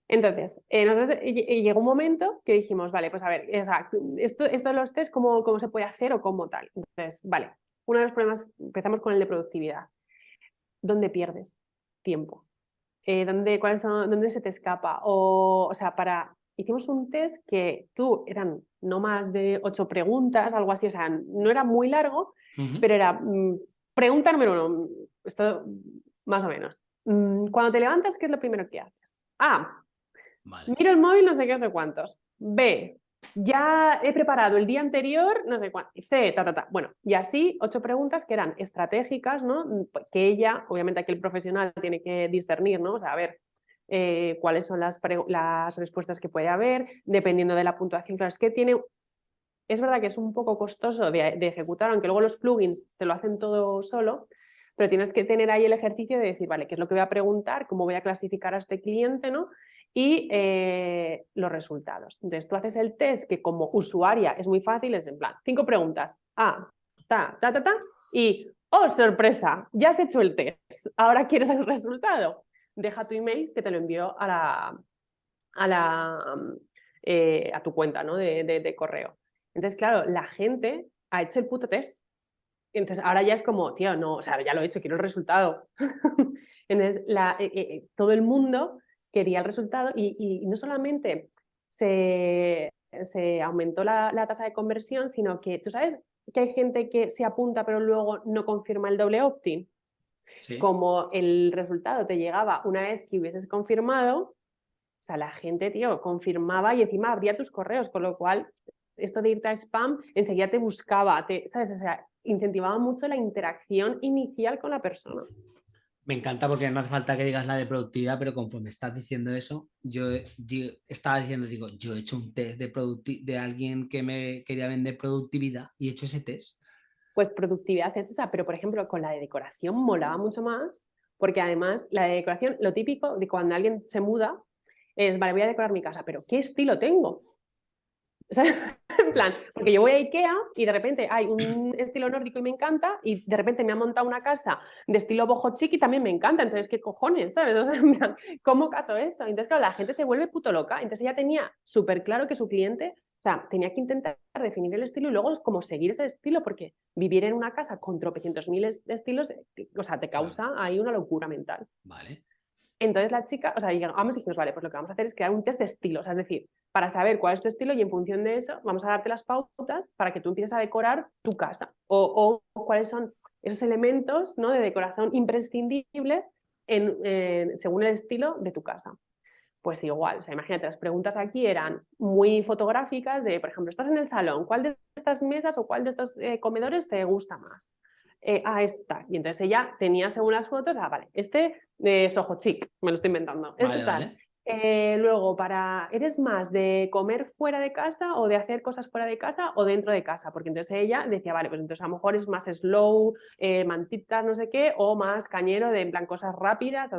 Entonces, eh, llegó un momento que dijimos, vale, pues a ver, esto, esto de los test, ¿cómo, ¿cómo se puede hacer o cómo tal? Entonces, vale, uno de los problemas, empezamos con el de productividad. ¿Dónde pierdes tiempo? Eh, ¿dónde, cuáles son, ¿Dónde se te escapa? O, o sea, para, hicimos un test que tú eran no más de ocho preguntas, algo así, o sea, no era muy largo, pero era mm, pregunta número uno, esto más o menos. Mm, cuando te levantas, ¿qué es lo primero que haces? Ah, Miro el móvil, no sé qué, no sé cuántos. B, ya he preparado el día anterior, no sé cuánto. C, ta, ta, ta. Bueno, y así, ocho preguntas que eran estratégicas, ¿no? Que ella, obviamente aquí el profesional tiene que discernir, ¿no? O sea, a ver, eh, cuáles son las, las, respuestas que puede haber, dependiendo de la puntuación. Claro, es que tiene... Es verdad que es un poco costoso de, de ejecutar, aunque luego los plugins te lo hacen todo solo, pero tienes que tener ahí el ejercicio de decir, vale, ¿qué es lo que voy a preguntar? ¿Cómo voy a clasificar a este cliente? ¿no? Y eh, los resultados. Entonces tú haces el test que como usuaria es muy fácil, es en plan, cinco preguntas, ah, ta, ta, ta, ta, y, oh, sorpresa, ya has hecho el test, ahora quieres el resultado. Deja tu email que te lo envío a la, a, la, eh, a tu cuenta ¿no? de, de correo. Entonces, claro, la gente ha hecho el puto test entonces ahora ya es como, tío, no, o sea, ya lo he hecho, quiero el resultado. Entonces la, eh, todo el mundo quería el resultado y, no solamente se, se aumentó la, tasa de conversión, sino que tú sabes que hay gente que se apunta pero luego no confirma el doble opt-in. Como el resultado te llegaba una vez que hubieses confirmado, o sea, la gente, tío, confirmaba y encima abría tus correos, con lo cual esto de irte a spam enseguida te buscaba, te, ¿sabes? O sea, incentivaba mucho la interacción inicial con la persona. Me encanta porque no hace falta que digas la de productividad, pero conforme estás diciendo eso, yo, estaba diciendo, digo, yo he hecho un test de, de alguien que me quería vender productividad y he hecho ese test. Pues productividad es esa, pero por ejemplo con la de decoración molaba mucho más, porque además la de decoración, lo típico de cuando alguien se muda es, vale, voy a decorar mi casa, pero ¿qué estilo tengo? en plan, porque yo voy a Ikea y de repente hay un estilo nórdico y me encanta y de repente me ha montado una casa de estilo boho chic y también me encanta, entonces ¿qué cojones? ¿sabes? O sea, en plan, ¿cómo caso eso? Entonces claro, la gente se vuelve puto loca, entonces ella tenía súper claro que su cliente, o sea, tenía que intentar definir el estilo y luego como seguir ese estilo, porque vivir en una casa con tropecientos miles de estilos, eh, o sea, te causa ahí una locura mental. Vale. Entonces la chica, o sea, llegamos y dijimos, vale, pues lo que vamos a hacer es crear un test de estilos, es decir, para saber cuál es tu estilo y en función de eso vamos a darte las pautas para que tú empieces a decorar tu casa o, cuáles son esos elementos ¿no? de decoración imprescindibles en, según el estilo de tu casa. Pues igual, o sea, imagínate, las preguntas aquí eran muy fotográficas de, por ejemplo, estás en el salón, ¿cuál de estas mesas o cuál de estos eh, comedores te gusta más? Eh, ah, esta. Y entonces ella tenía según las fotos, ah, vale, este es ojo chic, me lo estoy inventando. Tal. Eh, luego, para, ¿eres más de comer fuera de casa o de hacer cosas fuera de casa o dentro de casa? Porque entonces ella decía, vale, pues entonces a lo mejor es más slow, eh, mantitas, no sé qué, o más cañero de en plan cosas rápidas,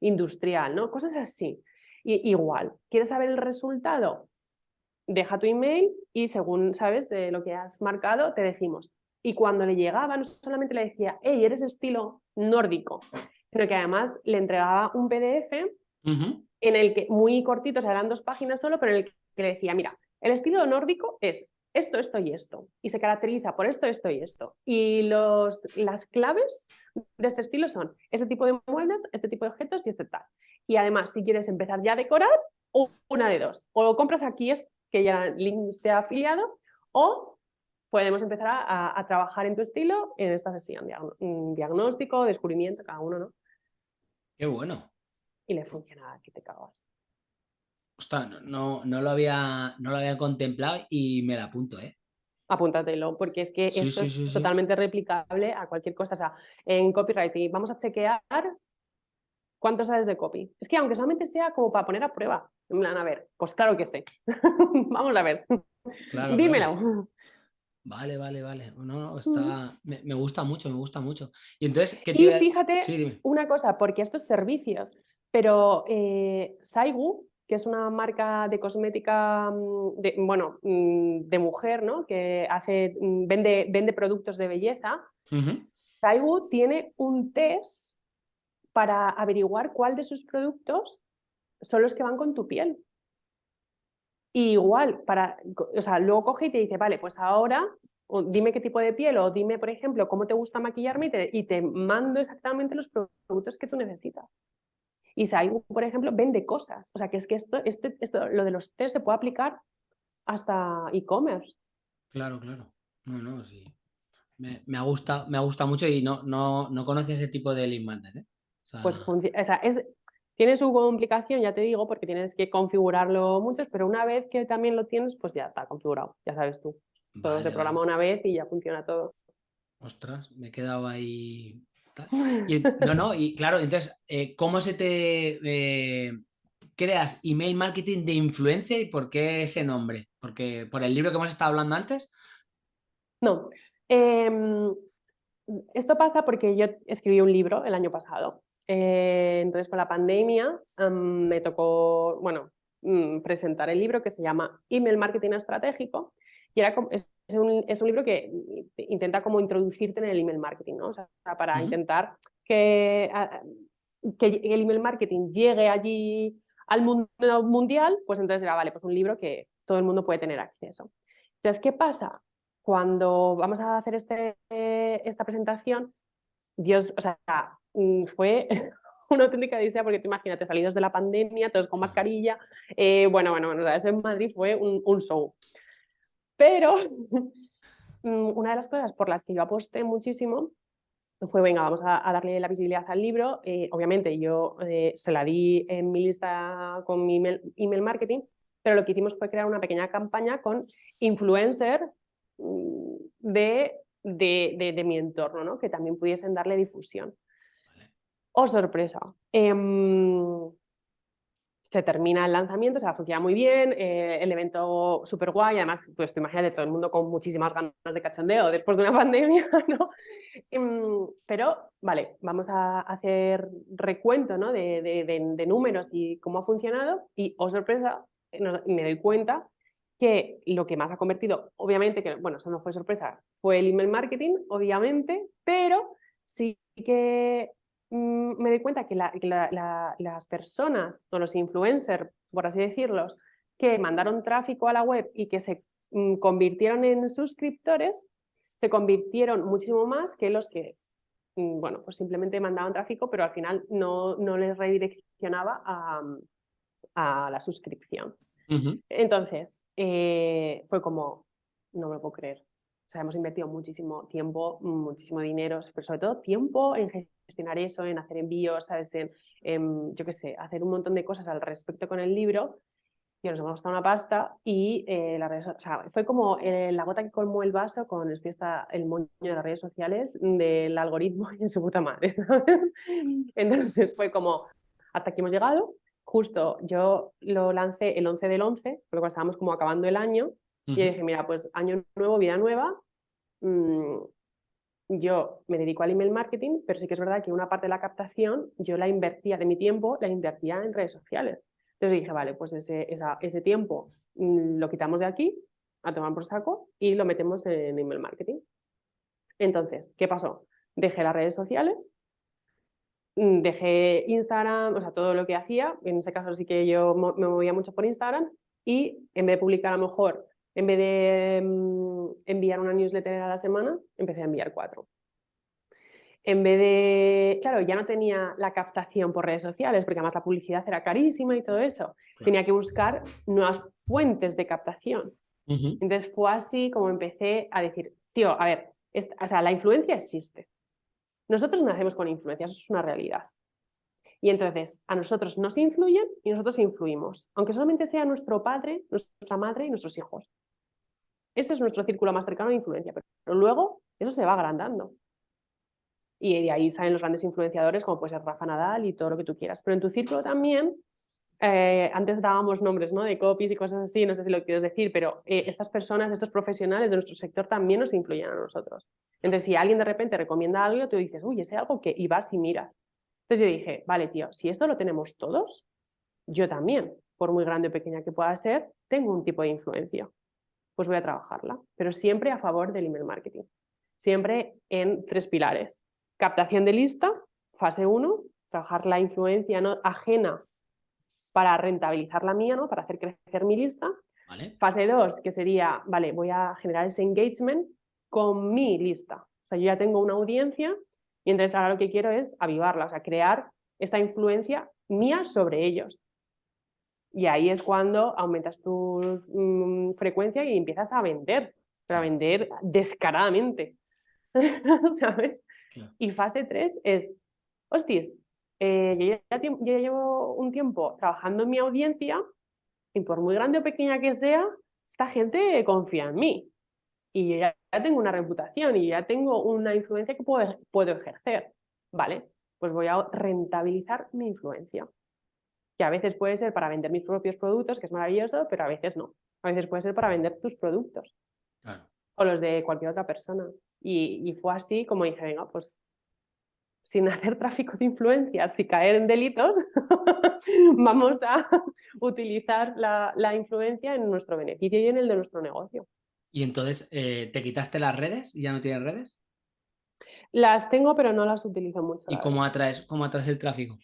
industrial, ¿no? Cosas así. Y, igual, ¿quieres saber el resultado? Deja tu email y según sabes de lo que has marcado, te decimos, y cuando le llegaba, no solamente le decía, hey, eres estilo nórdico, sino que además le entregaba un PDF en el que, muy cortito, o sea, eran dos páginas solo, pero en el que le decía, mira, el estilo nórdico es esto, esto y esto, y se caracteriza por esto, esto y esto. Y los, las claves de este estilo son este tipo de muebles, este tipo de objetos y este tal. Y además, si quieres empezar ya a decorar, una de dos. O compras aquí, que ya link esté afiliado, o podemos empezar a, trabajar en tu estilo en esta sesión, diagnóstico, descubrimiento, cada uno, ¿no? Qué bueno. Y le funciona, que te cagas. Ostras, no, no, lo había, no lo había contemplado y me la apunto, ¿eh? Apúntatelo, porque es que esto es totalmente replicable a cualquier cosa. O sea, en copywriting vamos a chequear cuánto sabes de copy. Es que aunque solamente sea como para poner a prueba, en plan, a ver, pues claro que sé. vamos a ver. Dímelo. Vale, vale, vale. No, no, está... me, gusta mucho, me gusta mucho. Y entonces, ¿qué Y fíjate una cosa, porque estos servicios, pero eh, Saigu, que es una marca de cosmética, mm, de, bueno, mm, de mujer, ¿no? Que hace, mm, vende, vende productos de belleza. Saigu tiene un test para averiguar cuál de sus productos son los que van con tu piel igual, para, o sea, luego coge y te dice, vale, pues ahora dime qué tipo de piel o dime, por ejemplo, cómo te gusta maquillarme y te, mando exactamente los productos que tú necesitas. Y Saigu, por ejemplo, vende cosas. O sea, que es que esto, este, esto, lo de los test se puede aplicar hasta e-commerce. Claro, claro. No, no, sí. Me, me, gusta, me gusta mucho y no, no, no conocía ese tipo de link ¿eh? Pues o sea, es, tiene su complicación, ya te digo, porque tienes que configurarlo muchos, pero una vez que también lo tienes, pues ya está configurado, ya sabes tú. todo se programa una vez y ya funciona todo. Ostras, me he quedado ahí no, no, y claro, entonces, eh, ¿cómo se te eh, creas email marketing de influencia y por qué ese nombre? Porque por el libro que hemos estado hablando antes. No. Em, esto pasa porque yo escribí un libro el año pasado. Eh, entonces, con la pandemia me tocó, bueno, mm, presentar el libro que se llama Email Marketing Estratégico y era, es, un, es un libro que intenta como introducirte en el email marketing, ¿no? O sea, para intentar que, que el email marketing llegue allí al mundo mundial, pues entonces era, vale, pues un libro que todo el mundo puede tener acceso. Entonces, ¿qué pasa? Cuando vamos a hacer este, esta presentación, Dios, o sea, fue una auténtica odisea porque te imagínate, salidos de la pandemia, todos con mascarilla, eh, bueno, bueno, bueno, eso en Madrid fue un, un show. Pero mm, una de las cosas por las que yo aposté muchísimo fue, venga, vamos a, darle la visibilidad al libro. Eh, obviamente yo eh, se la di en mi lista con mi email, marketing, pero lo que hicimos fue crear una pequeña campaña con influencer mm, de, de, mi entorno, ¿no? que también pudiesen darle difusión. Oh, sorpresa. Em, se termina el lanzamiento, o sea, funciona muy bien, eh, el evento súper guay, además, pues te de todo el mundo con muchísimas ganas de cachondeo después de una pandemia, ¿no? Em, pero, vale, vamos a hacer recuento ¿no? de, de, números y cómo ha funcionado y, oh sorpresa, me doy cuenta que lo que más ha convertido, obviamente, que bueno, eso no fue sorpresa, fue el email marketing, obviamente, pero sí que me doy cuenta que, las personas o los influencers, por así decirlos, que mandaron tráfico a la web y que se mm, convirtieron en suscriptores, se convirtieron muchísimo más que los que mm, bueno, pues simplemente mandaban tráfico, pero al final no, no les redireccionaba a, la suscripción. Entonces, eh, fue como, no me lo puedo creer. O sea, hemos invertido muchísimo tiempo, muchísimo dinero, pero sobre todo tiempo en gestionar eso, en hacer envíos, ¿sabes? En, yo qué sé, hacer un montón de cosas al respecto con el libro. Y nos hemos gastado una pasta y eh, las redes, o sea, fue como eh, la gota que colmó el vaso con esto está el moño de las redes sociales del algoritmo y en su puta madre, ¿sabes? Entonces fue como, hasta aquí hemos llegado. Justo yo lo lancé el 11 del 11, porque estábamos como acabando el año, y dije, mira, pues año nuevo, vida nueva, mm, yo me dedico al email marketing, pero sí que es verdad que una parte de la captación yo la invertía de mi tiempo, la invertía en redes sociales. Entonces dije, vale, pues ese, ese tiempo mm, lo quitamos de aquí, a tomar por saco, y lo metemos en email marketing. Entonces, ¿qué pasó? Dejé las redes sociales, mm, dejé Instagram, o sea, todo lo que hacía, en ese caso sí que yo me movía mucho por Instagram, y en vez de publicar a lo mejor en vez de mm, enviar una newsletter a la semana, empecé a enviar cuatro. En vez de, claro, ya no tenía la captación por redes sociales, porque además la publicidad era carísima y todo eso. Tenía que buscar nuevas fuentes de captación. Entonces fue así como empecé a decir, tío, a ver, o sea, la influencia existe. Nosotros nacemos con influencia, eso es una realidad. Y entonces a nosotros nos influyen y nosotros influimos, aunque solamente sea nuestro padre, nuestra madre y nuestros hijos. Ese es nuestro círculo más cercano de influencia, pero luego eso se va agrandando. Y de ahí salen los grandes influenciadores como puede ser Rafa Nadal y todo lo que tú quieras. Pero en tu círculo también, eh, antes dábamos nombres ¿no? de copies y cosas así, no sé si lo quieres decir, pero eh, estas personas, estos profesionales de nuestro sector también nos influyen a nosotros. Entonces si alguien de repente recomienda algo, tú dices, uy, ese algo que, y vas y miras. Entonces yo dije, vale tío, si esto lo tenemos todos, yo también, por muy grande o pequeña que pueda ser, tengo un tipo de influencia pues voy a trabajarla, pero siempre a favor del email marketing. Siempre en tres pilares. Captación de lista, fase 1, trabajar la influencia ¿no? ajena para rentabilizar la mía, ¿no? para hacer crecer mi lista. Fase 2, que sería, vale, voy a generar ese engagement con mi lista. O sea, yo ya tengo una audiencia y entonces ahora lo que quiero es avivarla, o sea, crear esta influencia mía sobre ellos. Y ahí es cuando aumentas tu mm, frecuencia y empiezas a vender, pero a vender descaradamente, ¿sabes? Y fase 3 es, hostias, eh, yo, ya, llevo un tiempo trabajando en mi audiencia y por muy grande o pequeña que sea, esta gente confía en mí. Y yo ya, tengo una reputación y ya tengo una influencia que puedo, puedo ejercer. vale, pues voy a rentabilizar mi influencia. Que a veces puede ser para vender mis propios productos, que es maravilloso, pero a veces no. A veces puede ser para vender tus productos. O los de cualquier otra persona. Y, y fue así como dije, venga, pues sin hacer tráfico de influencias y caer en delitos, vamos a utilizar la, influencia en nuestro beneficio y en el de nuestro negocio. ¿Y entonces eh, te quitaste las redes y ya no tienes redes? Las tengo, pero no las utilizo mucho. ¿Y cómo atraes, cómo atraes el tráfico?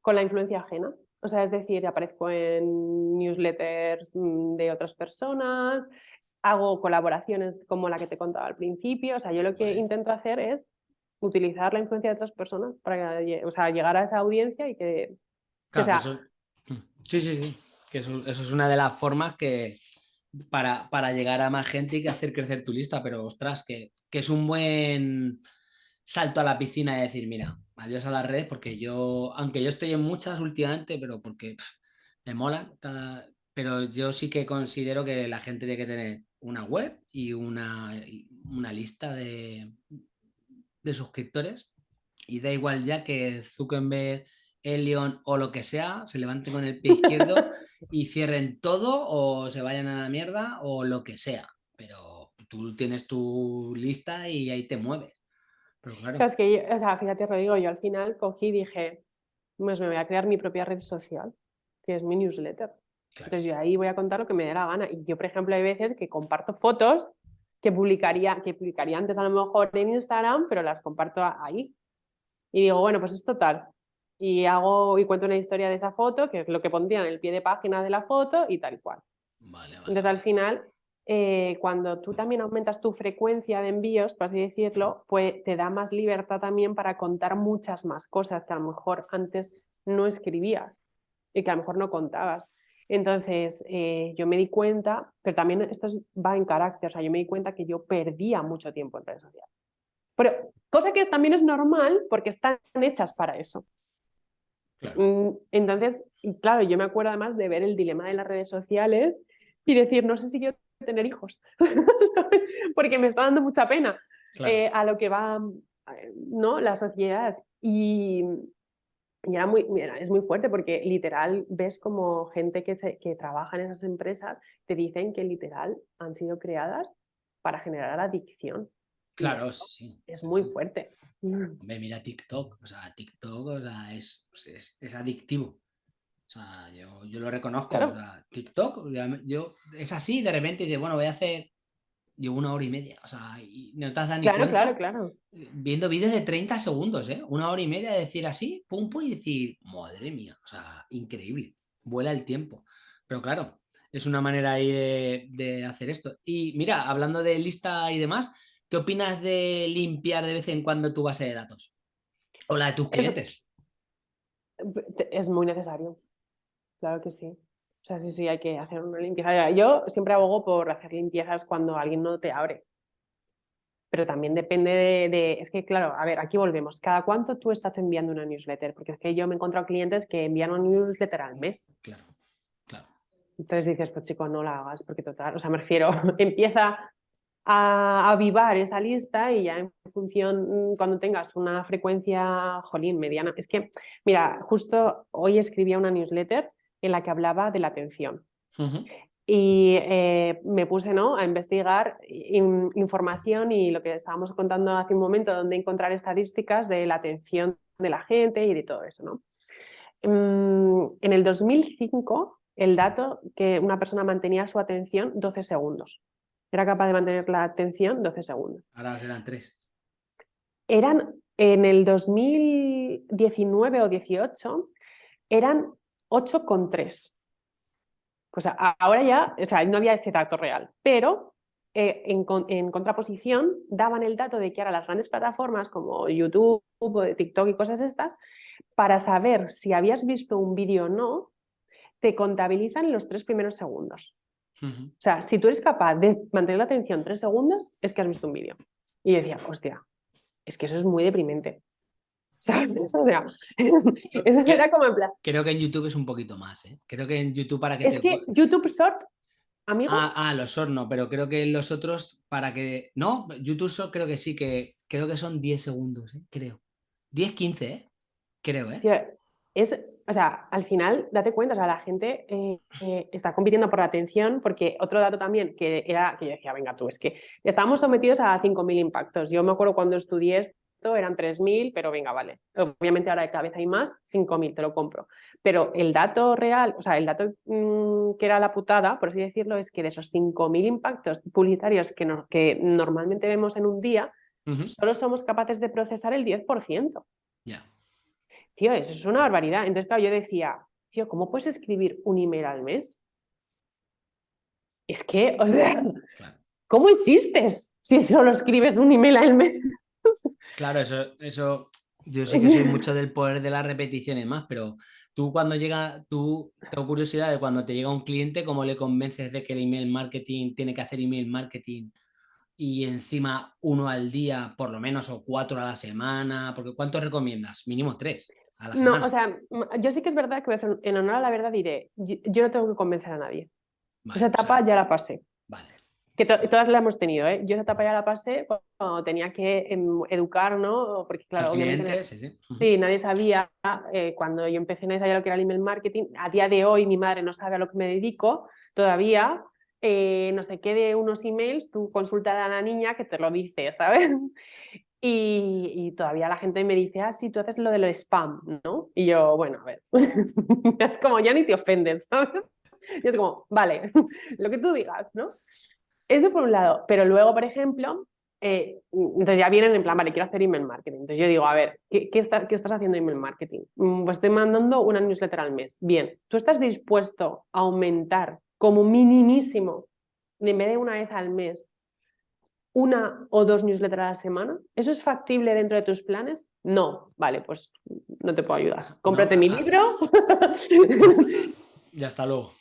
Con la influencia ajena. O sea, es decir, aparezco en newsletters mm, de otras personas, hago colaboraciones como la que te contaba al principio. O sea, yo lo que intento hacer es utilizar la influencia de otras personas para o sea, llegar a esa audiencia y que... Mm, sí, sí, sí. Que eso, es una de las formas que para, para, llegar a más gente y hacer crecer tu lista, pero ostras, que, que es un buen salto a la piscina y decir, mira, adiós a las redes, porque yo, aunque yo estoy en muchas últimamente, pero porque me molan, pero yo sí que considero que la gente tiene que tener una web y una, una lista de, de suscriptores. Y da igual ya que Zuckerberg, Elion o lo que sea se levante con el pie izquierdo y cierren todo o se vayan a la mierda o lo que sea. Pero tú tienes tu lista y ahí te mueves. Pero claro. O sea, que, o sea, fíjate, Rodrigo, yo al final cogí y dije, pues me voy a crear mi propia red social, que es mi newsletter. Entonces yo ahí voy a contar lo que me dé la gana. Y yo, por ejemplo, hay veces que comparto fotos que publicaría, que publicaría antes a lo mejor en Instagram, pero las comparto ahí. Y digo, bueno, pues es total. Y hago y cuento una historia de esa foto, que es lo que pondría en el pie de página de la foto y tal cual. Entonces al final, eh, cuando tú también aumentas tu frecuencia de envíos, por así decirlo, pues te da más libertad también para contar muchas más cosas que a lo mejor antes no escribías y que a lo mejor no contabas. Entonces, eh, yo me di cuenta, pero también esto va en carácter, o sea, yo me di cuenta que yo perdía mucho tiempo en redes sociales. Pero, cosa que también es normal porque están hechas para eso. Mm, entonces, claro, yo me acuerdo además de ver el dilema de las redes sociales y decir, no sé si quiero tener hijos, porque me está dando mucha pena eh, a lo que va eh, ¿no? la sociedad. Y, y era muy, es muy fuerte porque literal ves como gente que, que trabaja en esas empresas te dicen que literal han sido creadas para generar adicción. Claro, sí. Es muy fuerte. Hombre, mira TikTok, o sea, TikTok es, es, adictivo. O sea, yo, yo lo reconozco. TikTok, yo, es así, de repente dice, bueno, voy a hacer llevo una hora y media, o sea, y no te has dado ni claro, Claro, claro, Viendo vídeos de 30 segundos, ¿eh? Una hora y media de decir así, pum, pum, y decir, madre mía, o sea, increíble, vuela el tiempo. Pero claro, es una manera ahí de, hacer esto. Y mira, hablando de lista y demás, ¿qué opinas de limpiar de vez en cuando tu base de datos? O la de tus clientes. es muy necesario, claro que sí. O sea, sí, sí, hay que hacer una limpieza. Yo siempre abogo por hacer limpiezas cuando alguien no te abre. Pero también depende de, Es que, claro, a ver, aquí volvemos. ¿Cada cuánto tú estás enviando una newsletter? Porque es que yo me he encontrado clientes que envían una newsletter al mes. Claro, claro. Entonces dices, pues chico, no la hagas, porque total, o sea, me refiero, empieza a avivar esa lista y ya en función, mm, cuando tengas una frecuencia, jolín, mediana. Es que, mira, justo hoy escribía una newsletter en la que hablaba de la atención. Y eh, me puse ¿no? a investigar información y lo que estábamos contando hace un momento, donde encontrar estadísticas de la atención de la gente y de todo eso. ¿no? Mm, en el 2005, el dato que una persona mantenía su atención 12 segundos. Era capaz de mantener la atención 12 segundos. Ahora serán 3. Eran en el 2019 o 18, eran 8,3. Pues ahora ya, o sea, no había ese dato real, pero eh, en, contraposición daban el dato de que ahora las grandes plataformas como YouTube, o TikTok y cosas estas, para saber si habías visto un vídeo o no, te contabilizan los tres primeros segundos. O sea, si tú eres capaz de mantener la atención tres segundos, es que has visto un vídeo. Y decía, hostia, es que eso es muy deprimente. O sea, eso era como en plan. Creo que en YouTube es un poquito más, ¿eh? Creo que en YouTube para que. Es que YouTube Short, amigo. Ah, ah, los Short no, pero creo que los otros para que. No, YouTube Short creo que sí, que creo que son 10 segundos, ¿eh? creo. 10, 15, ¿eh? creo, ¿eh? es, o sea, al final, date cuenta, o sea, la gente eh, eh, está compitiendo por la atención, porque otro dato también que era, que yo decía, venga tú, es que estábamos sometidos a 5.000 impactos. Yo me acuerdo cuando estudié esto, eran 3.000, pero venga, vale. Obviamente ahora cada vez hay más, 5.000, te lo compro. Pero el dato real, o sea, el dato mm, que era la putada, por así decirlo, es que de esos 5.000 impactos publicitarios que, que normalmente vemos en un día, solo somos capaces de procesar el 10%. Ya tío, eso es una barbaridad. Entonces, claro, yo decía, tío, ¿cómo puedes escribir un email al mes? Es que, o sea, ¿cómo existes si solo escribes un email al mes? Claro, eso, eso, yo sé que soy mucho del poder de las repeticiones más, pero tú cuando llega, tú tengo curiosidad de cuando te llega un cliente, ¿cómo le convences de que el email marketing tiene que hacer email marketing y encima uno al día, por lo menos, o cuatro a la semana? Porque ¿cuántos recomiendas? Mínimo tres. No, o sea, yo sí que es verdad que en honor a la verdad diré, yo, no tengo que convencer a nadie. esa etapa ya la pasé. Vale. Que todas la hemos tenido, ¿eh? Yo esa etapa ya la pasé cuando tenía que em, educar, ¿no? Porque claro, obviamente... sí, sí. sí, nadie sabía, eh, cuando yo empecé, nadie sabía lo que era el email marketing. A día de hoy mi madre no sabe a lo que me dedico todavía. Eh, no sé qué de unos emails, tú consulta a la niña que te lo dice, ¿sabes? Y, todavía la gente me dice, ah, sí, tú haces lo del spam, ¿no? Y yo, bueno, a ver, es como, ya ni te ofendes, ¿sabes? Y es como, vale, lo que tú digas, ¿no? Eso por un lado, pero luego, por ejemplo, eh, entonces ya vienen en plan, vale, quiero hacer email marketing. Entonces yo digo, a ver, ¿qué, qué, ¿qué estás haciendo email marketing? Mm, pues estoy mandando una newsletter al mes. Bien, ¿tú estás dispuesto a aumentar como minimísimo, en vez de una vez al mes, una o dos newsletters a la semana? ¿Eso es factible dentro de tus planes? No, vale, pues no te puedo ayudar. Cómprate mi libro. ya está luego.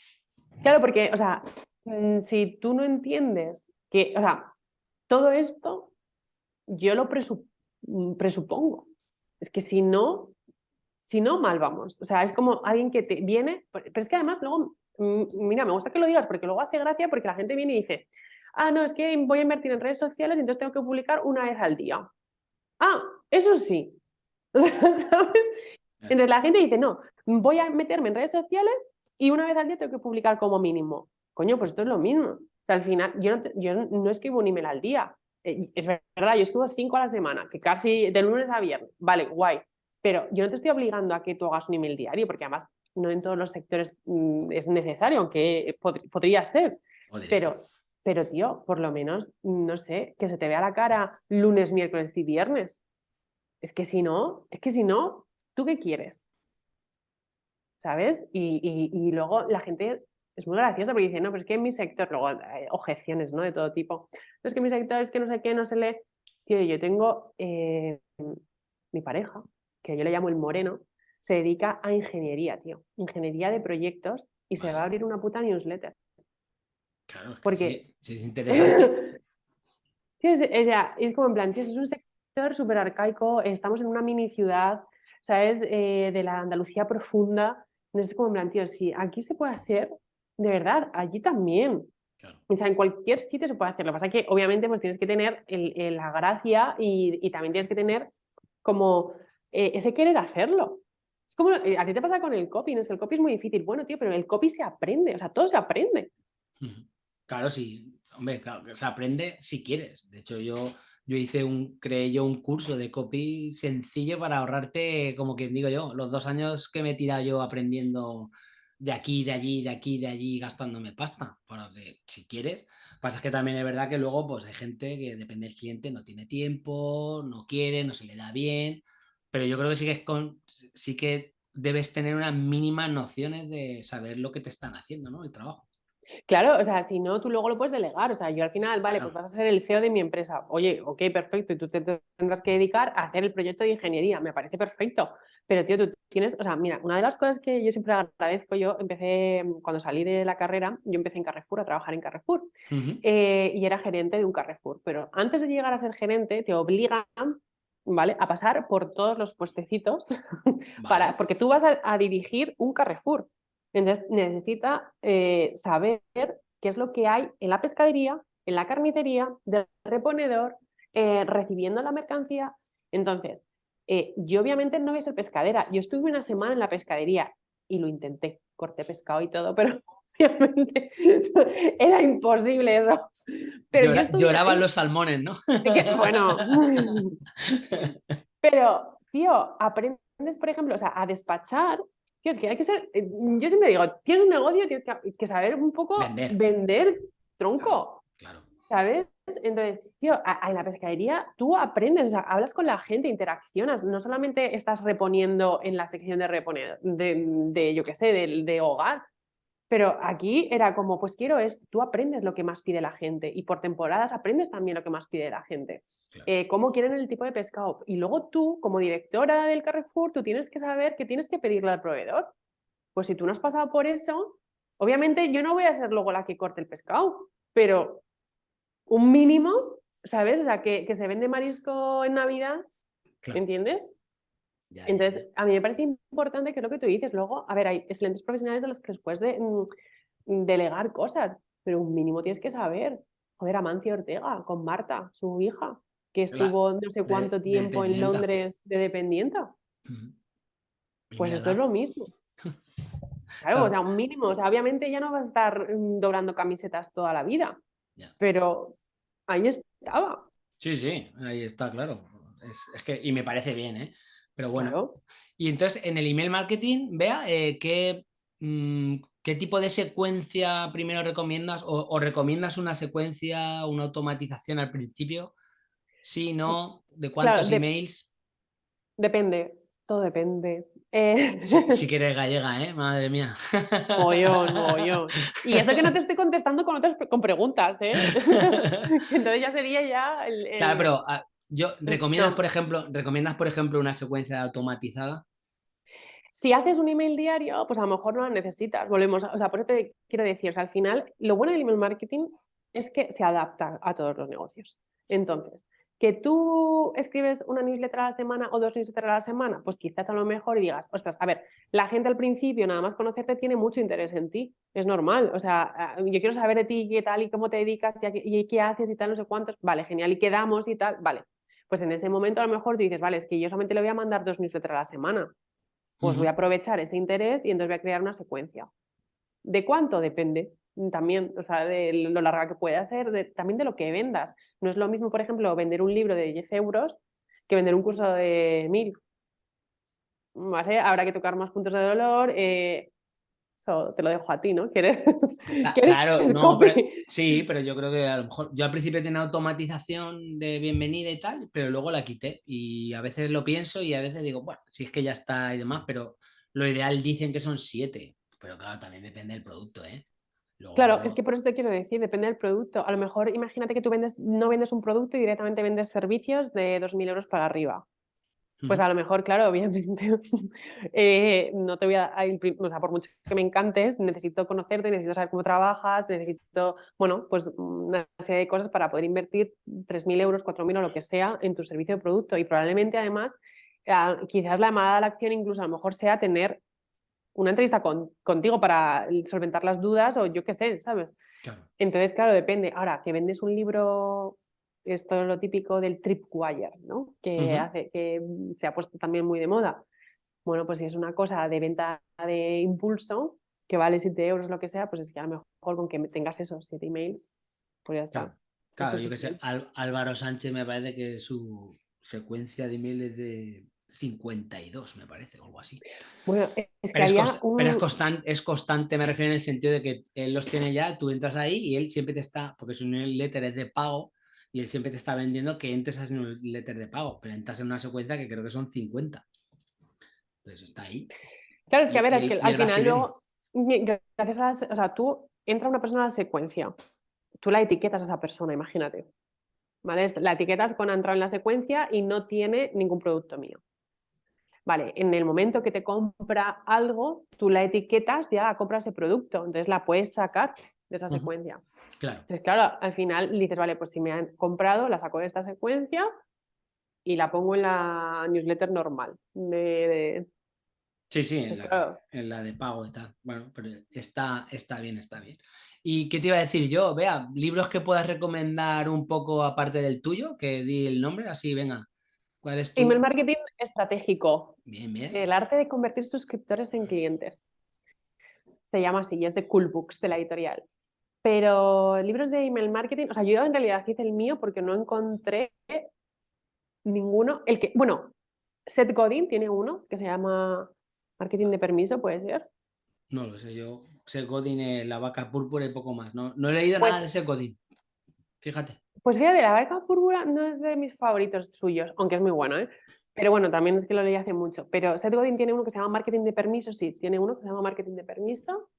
Claro, porque, o sea, mm, si tú no entiendes que, o sea, todo esto yo lo mm, presupongo. Es que si no, si no, mal vamos. O sea, es como alguien que te viene, pero es que además luego, mm, mira, me gusta que lo digas porque luego hace gracia porque la gente viene y dice, ah, no, es que voy a invertir en redes sociales y entonces tengo que publicar una vez al día. Ah, eso sí. ¿Sabes? Entonces la gente dice, no, voy a meterme en redes sociales y una vez al día tengo que publicar como mínimo. Coño, pues esto es lo mismo. O sea, al final, yo no, yo no escribo un email al día. Eh, es verdad, yo escribo cinco a la semana, que casi de lunes a viernes. Vale, guay. Pero yo no te estoy obligando a que tú hagas un email diario, porque además no en todos los sectores mm, es necesario, aunque podría ser. Pero pero, tío, por lo menos, no sé, que se te vea la cara lunes, miércoles y viernes. Es que si no, es que si no, ¿tú qué quieres? ¿Sabes? Y, luego la gente es muy graciosa porque dice, no, pero es que en mi sector, luego hay objeciones, ¿no? De todo tipo. No es que en mi sector es que no sé qué, no se lee. Tío, yo tengo eh, mi pareja, que yo le llamo el moreno, se dedica a ingeniería, tío. Ingeniería de proyectos y se va a abrir una puta newsletter. Claro, Porque... sí, es interesante. es, es, como en plan, es un sector súper arcaico, estamos en una mini ciudad, ¿sabes? Eh, de la Andalucía profunda. Entonces es como en plan, tío, si aquí se puede hacer, de verdad, allí también. O sea, en cualquier sitio se puede hacer. Lo que pasa es que obviamente pues tienes que tener la gracia y, también tienes que tener como eh, ese querer hacerlo. Es como, eh, a ti te pasa con el copy, no es que el copy es muy difícil. Bueno, tío, pero el copy se aprende, o sea, todo se aprende. Claro, sí, hombre, se aprende si quieres. De hecho, yo, yo hice un, creé yo un curso de copy sencillo para ahorrarte, como que digo yo, los dos años que me he tirado yo aprendiendo de aquí, de allí, de aquí, de allí, gastándome pasta. Porque si quieres, pasa que también es verdad que luego pues hay gente que depende del cliente, no tiene tiempo, no quiere, no se le da bien, pero yo creo que sí que, con, sí que debes tener unas mínimas nociones de saber lo que te están haciendo, ¿no? El trabajo. Claro, o sea, si no, tú luego lo puedes delegar. O sea, yo al final, vale, pues vas a ser el CEO de mi empresa. Oye, ok, perfecto, y tú te tendrás que dedicar a hacer el proyecto de ingeniería. Me parece perfecto. Pero, tío, tú tienes, o sea, mira, una de las cosas que yo siempre agradezco, yo empecé, mm, cuando salí de la carrera, yo empecé en Carrefour, a trabajar en Carrefour, eh, y era gerente de un Carrefour. Pero antes de llegar a ser gerente, te obligan ¿vale? A pasar por todos los puestecitos, para, porque tú vas a, dirigir un Carrefour. Entonces necesita eh, saber qué es lo que hay en la pescadería, en la carnicería, del reponedor, eh, recibiendo la mercancía. Entonces, Eh, yo obviamente no voy a ser pescadera. Yo estuve una semana en la pescadería y lo intenté. Corté pescado y todo, pero obviamente era imposible eso. Pero lloraban los salmones, ¿no? bueno. pero, tío, aprendes, por ejemplo, o sea, a despachar. Tío, es que hay que ser. Eh, yo siempre digo, tienes un negocio, tienes que, saber un poco vender, tronco. Claro. ¿Sabes? Entonces, tío, en la pescadería tú aprendes, o sea, hablas con la gente, interaccionas, no solamente estás reponiendo en la sección de reponer, de, yo qué sé, de, hogar, pero aquí era como, pues quiero es, tú aprendes lo que más pide la gente y por temporadas aprendes también lo que más pide la gente. Eh, cómo quieren el tipo de pescado. Y luego tú, como directora del Carrefour, tú tienes que saber que tienes que pedirle al proveedor. Pues si tú no has pasado por eso, obviamente yo no voy a ser luego la que corte el pescado, pero un mínimo, ¿sabes? O sea, que, se vende marisco en Navidad, ¿entiendes? Entonces, a mí me parece importante que lo que tú dices, luego, a ver, hay excelentes profesionales de los que después de mm, delegar cosas, pero un mínimo tienes que saber. Joder, Amancio Ortega, con Marta, su hija, que estuvo no sé cuánto tiempo en Londres de dependienta. Pues esto es lo mismo. Claro, o sea, un mínimo. O sea, obviamente ya no vas a estar mm, doblando camisetas toda la vida, pero ahí estaba. Sí, sí, ahí está, claro. Es, que, y me parece bien, ¿eh? Pero bueno. Y entonces, en el email marketing, vea, eh, ¿qué, mm, ¿qué tipo de secuencia primero recomiendas? O, recomiendas una secuencia, una automatización al principio? Sí, no, ¿de cuántos emails? Depende, todo depende. Eh, si, quieres gallega, ¿eh? Madre mía. Mollón, mollón. Y eso que no te estoy contestando con otras con preguntas, ¿eh? Entonces ya sería ya el... Claro, pero ah, yo, ¿recomiendas, por ejemplo, ¿recomiendas, por ejemplo, una secuencia automatizada? Si haces un email diario, pues a lo mejor no la necesitas. Volvemos, o sea, por eso te quiero decir, o sea, al final, lo bueno del email marketing es que se adapta a todos los negocios. Entonces, que tú escribes una newsletter a la semana o dos newsletters a la semana, pues quizás a lo mejor digas, ostras, a ver, la gente al principio nada más conocerte tiene mucho interés en ti, es normal, o sea, ah, yo quiero saber de ti qué tal y cómo te dedicas y, qué haces y tal, no sé cuántos, vale, genial, y quedamos y tal, vale. Pues en ese momento a lo mejor dices, vale, es que yo solamente le voy a mandar dos newsletters a la semana, pues voy a aprovechar ese interés y entonces voy a crear una secuencia. ¿De cuánto? Depende también, o sea, de lo larga que pueda ser, también de lo que vendas. No es lo mismo, por ejemplo, vender un libro de 10 euros que vender un curso de 1000. ¿Vale? Habrá que tocar más puntos de dolor. Eh, eso te lo dejo a ti, ¿no? ¿Quieres? Claro, no, pero, sí, pero yo creo que a lo mejor yo al principio tenía automatización de bienvenida y tal, pero luego la quité y a veces lo pienso y a veces digo, bueno, si es que ya está y demás, pero lo ideal dicen que son siete, pero claro, también depende del producto, ¿eh? Claro, es que por eso te quiero decir, depende del producto. A lo mejor imagínate que tú vendes, no vendes un producto y directamente vendes servicios de 2.000 euros para arriba. Pues a lo mejor, claro, obviamente, eh, no te voy a, o sea, por mucho que me encantes, necesito conocerte, necesito saber cómo trabajas, necesito, bueno, pues una serie de cosas para poder invertir 3.000 euros, 4.000 o lo que sea en tu servicio de producto. Y probablemente además, ah, quizás la llamada a la acción incluso a lo mejor sea tener una entrevista contigo para solventar las dudas o yo qué sé, ¿sabes? Entonces, claro, depende. Ahora, que vendes un libro, esto es lo típico del tripwire, ¿no? Que, hace, que se ha puesto también muy de moda. Bueno, pues si es una cosa de venta de impulso, que vale 7 euros, lo que sea, pues es que a lo mejor con que tengas esos 7 emails, pues ya está. Claro, yo que sé, Álvaro Sánchez me parece que su secuencia de emails es de 52, me parece, o algo así. Bueno, es que pero, es, constante, es constante, me refiero en el sentido de que él los tiene ya, tú entras ahí y él siempre te está, porque su newsletter es de pago, y él siempre te está vendiendo que entres a ese newsletter de pago, pero entras en una secuencia que creo que son 50. Entonces está ahí. Claro, es que a ver, es que al final luego, gracias a o sea, tú entra una persona a la secuencia, tú la etiquetas a esa persona, imagínate. ¿Vale? La etiquetas con entrar en la secuencia y no tiene ningún producto mío. Vale, en el momento que te compra algo, tú la etiquetas, ya compra ese producto, entonces la puedes sacar de esa secuencia. Claro. Entonces, claro, al final dices, vale, pues si me han comprado, la saco de esta secuencia y la pongo en la newsletter normal. Sí, sí, en, la, en, la, de pago y tal. Bueno, pero está, está bien, está bien. ¿Y qué te iba a decir yo? Vea, libros que puedas recomendar un poco aparte del tuyo, que di el nombre, así, venga. ¿Cuál es tu... Email marketing estratégico. Bien, bien. El arte de convertir suscriptores en clientes. Se llama así y es de Cool Books, de la editorial. Pero libros de email marketing, o sea, yo en realidad hice el mío porque no encontré ninguno. El que, bueno, Seth Godin tiene uno que se llama Marketing de Permiso, ¿puede ser? No lo sé, yo Seth Godin, eh, La Vaca Púrpura y poco más. No, no he leído Pues- nada de Seth Godin. Fíjate. Pues fíjate, La Vaca Púrpura no es de mis favoritos suyos, aunque es muy bueno, ¿eh? Pero bueno, también es que lo leí hace mucho. Pero Seth Godin tiene uno que se llama Marketing de Permiso, sí, tiene uno que se llama Marketing de Permiso.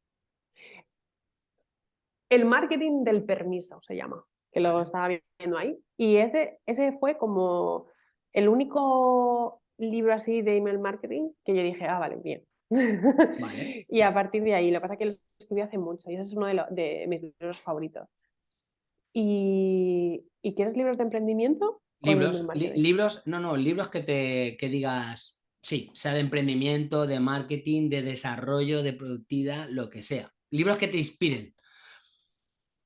El marketing del permiso se llama, que lo estaba viendo ahí. Y ese, ese fue como el único libro así de email marketing que yo dije, ah, vale, bien. Vale. y a partir de ahí, lo que pasa es que lo escribí hace mucho y ese es uno de, lo- de mis libros favoritos. ¿Y, ¿y quieres libros de emprendimiento? Libros, li- libros, no, no, libros que te que digas, sí, sea de emprendimiento, de marketing, de desarrollo, de productividad, lo que sea. Libros que te inspiren.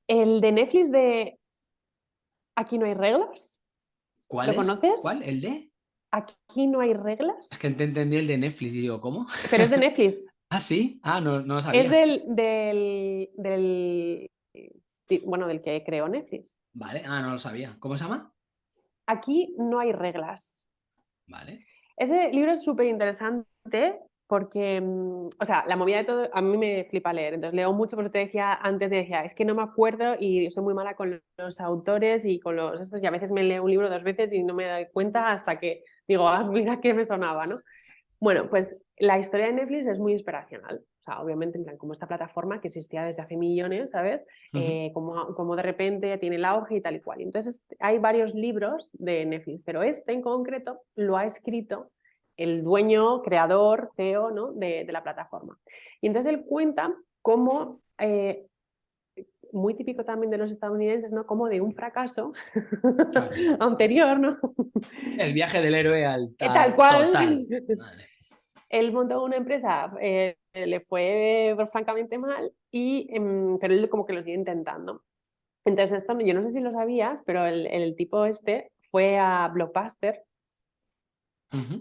El de Netflix de Aquí no hay reglas. ¿Cuál ¿Lo es? conoces? ¿Cuál? ¿El de? Aquí no hay reglas. Es que te entendí el de Netflix y digo, ¿cómo? Pero es de Netflix. Ah, sí. Ah, no, no lo sabía. Es del, del, del, bueno, del que creó Netflix. Vale, ah, no lo sabía. ¿Cómo se llama? Aquí no hay reglas. Vale. Ese libro es súper interesante porque, mm, o sea, la movida de todo, a mí me flipa leer, entonces leo mucho, por eso te decía antes, decía, es que no me acuerdo y soy muy mala con los autores y con los estos, y a veces me leo un libro dos veces y no me doy cuenta hasta que digo, ah, mira que me sonaba, ¿no? Bueno, pues la historia de Netflix es muy inspiracional. O sea, obviamente, en plan, como esta plataforma que existía desde hace millones, ¿sabes? Eh, como, como de repente tiene el auge y tal y cual. Entonces hay varios libros de Netflix, pero este en concreto lo ha escrito el dueño, creador, CEO ¿no? de, de la plataforma. Y entonces él cuenta cómo, eh, muy típico también de los estadounidenses, ¿no? Como de un fracaso Claro. anterior, ¿no? El viaje del héroe al Eh, Tal cual. total. Vale. él montó una empresa, eh, le fue francamente mal, y, em, pero él como que lo sigue intentando. Entonces, esto, yo no sé si lo sabías, pero el, el tipo este fue a Blockbuster,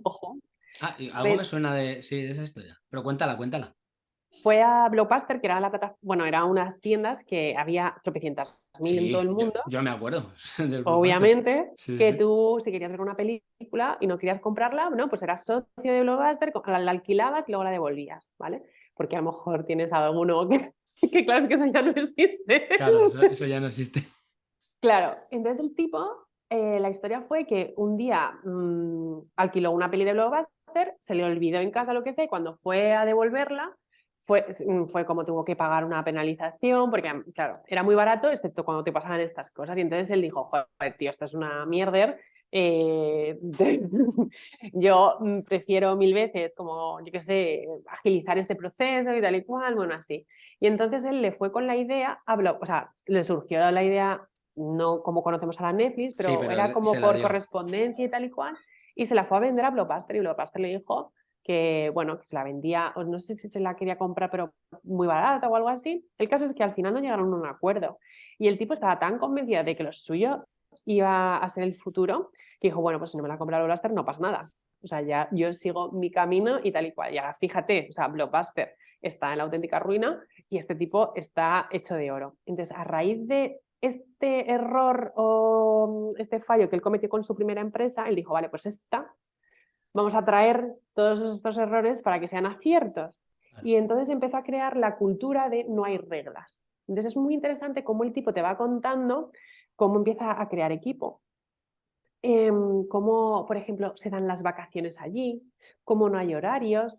Ojo, Ah, y algo me suena de, sí, de esa historia. Pero cuéntala, cuéntala. fue a Blockbuster, que era la plataforma, bueno, eran unas tiendas que había tropecientas mil en todo el mundo. Yo, me acuerdo. del Blockbuster. Obviamente Sí, que sí. tú, si querías ver una película y no querías comprarla, no, pues eras socio de Blockbuster, la, la alquilabas y luego la devolvías, ¿vale? Porque a lo mejor tienes alguno que, que claro, es que eso ya no existe. Claro, eso, eso ya no existe. Claro, entonces el tipo, eh, la historia fue que un día mm, alquiló una peli de Blockbuster, se le olvidó en casa lo que sea, y cuando fue a devolverla, fue, mm, fue como tuvo que pagar una penalización, porque mm, claro, era muy barato, excepto cuando te pasaban estas cosas. Y entonces él dijo, joder, tío, esto es una mierder. eh, yo prefiero mil veces, como, yo qué sé, agilizar este proceso y tal y cual, bueno, así. Y entonces él le fue con la idea, Block- o sea, le surgió la idea no como conocemos a la Netflix, pero, Sí, pero era como por correspondencia y tal y cual, y se la fue a vender a Blockbuster y Blockbuster le dijo que, bueno, que se la vendía, o no sé si se la quería comprar, pero muy barata o algo así. El caso es que al final no llegaron a un acuerdo y el tipo estaba tan convencido de que lo suyo iba a ser el futuro que dijo, bueno, pues si no me la compra Blockbuster no pasa nada. O sea, ya yo sigo mi camino y tal y cual. Y ahora fíjate, o sea, Blockbuster está en la auténtica ruina y este tipo está hecho de oro. Entonces, a raíz de este error o mm, este fallo que él cometió con su primera empresa, él dijo, vale, pues esta, vamos a traer todos estos errores para que sean aciertos. Y entonces empezó a crear la cultura de no hay reglas. Entonces es muy interesante cómo el tipo te va contando cómo empieza a crear equipo. Em, cómo, por ejemplo, se dan las vacaciones allí, cómo no hay horarios.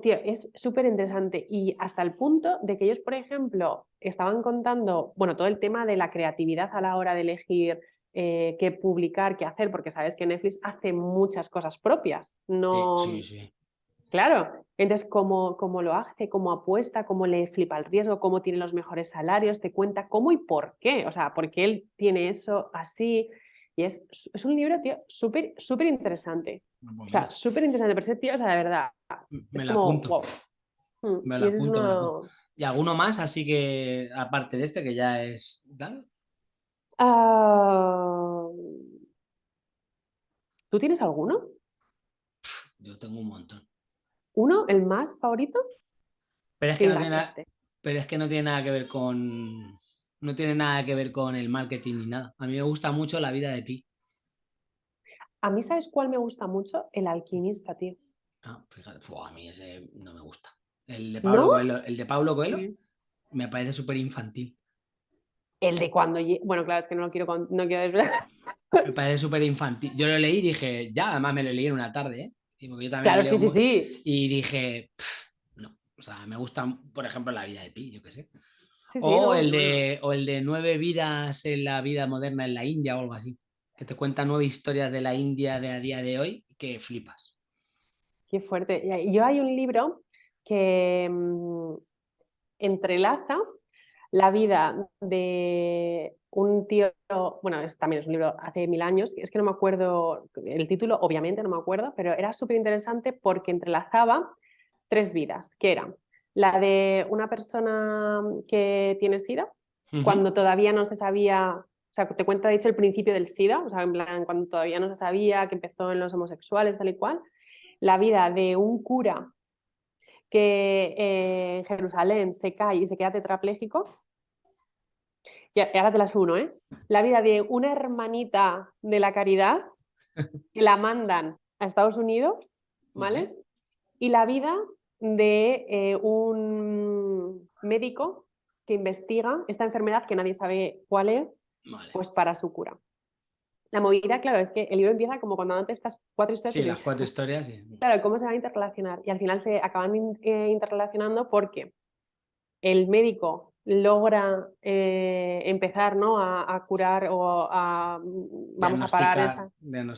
Tío, es súper interesante y hasta el punto de que ellos, por ejemplo, estaban contando, bueno, todo el tema de la creatividad a la hora de elegir eh, qué publicar, qué hacer, porque sabes que Netflix hace muchas cosas propias. No, Sí, sí, sí. Claro, entonces cómo, cómo lo hace, cómo apuesta, cómo le flipa el riesgo, cómo tiene los mejores salarios, te cuenta cómo y por qué, o sea, por qué él tiene eso así. Y es, es un libro, tío, súper, súper interesante. O sea, súper interesante, pero ese tío, o sea, de verdad, me es la como, apunto. wow. Mm, Me y es apunto, me. ¿Y alguno más? Así que, aparte de este, que ya es. ¿tal? Ah, ¿Tú tienes alguno? Yo tengo un montón. ¿Uno, el más favorito? Pero es que, no tiene, pero es que no tiene nada que ver con no tiene nada que ver con el marketing ni nada. A mí me gusta mucho la vida de Pi. A mí, ¿sabes cuál me gusta mucho? El alquimista, tío. Ah, fíjate, a mí ese no me gusta. El de Pablo Coelho, el de Pablo Coelho me parece súper infantil. El de cuando... Bueno, claro, es que no lo quiero, no quiero desvelar. Me parece súper infantil. Yo lo leí y dije, ya, además me lo leí en una tarde, ¿eh? Y yo también claro, sí, sí, sí. Y dije, no. O sea, me gusta, por ejemplo, la vida de Pi, yo qué sé. O, el de, o el de nueve vidas en la vida moderna en la India o algo así. Que te cuenta nueve historias de la India de a día de hoy que flipas. Qué fuerte. Yo hay un libro que mm, entrelaza la vida de un tío, bueno, es, también es un libro hace mil años, es que no me acuerdo el título, obviamente no me acuerdo, pero era súper interesante porque entrelazaba tres vidas, que eran la de una persona que tiene SIDA, cuando todavía no se sabía, o sea, te cuenta de hecho el principio del SIDA, o sea, en plan, cuando todavía no se sabía que empezó en los homosexuales, tal y cual, la vida de un cura que eh, en Jerusalén se cae y se queda tetrapléjico, y ahora te las uno, ¿eh? La vida de una hermanita de la caridad que la mandan a Estados Unidos, ¿vale? Y la vida de eh, un médico que investiga esta enfermedad que nadie sabe cuál es, pues para su cura. La movida, claro, es que el libro empieza como cuando antes estas cuatro historias. Sí, las cuatro historias, sí. Claro, cómo se va a interrelacionar. Y al final se acaban eh, interrelacionando porque el médico logra eh, empezar ¿no? a, curar o a, mm, vamos a parar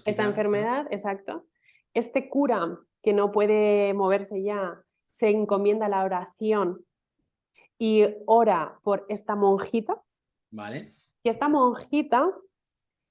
esta, enfermedad, exacto. Este cura que no puede moverse ya se encomienda la oración y ora por esta monjita. Vale. Y esta monjita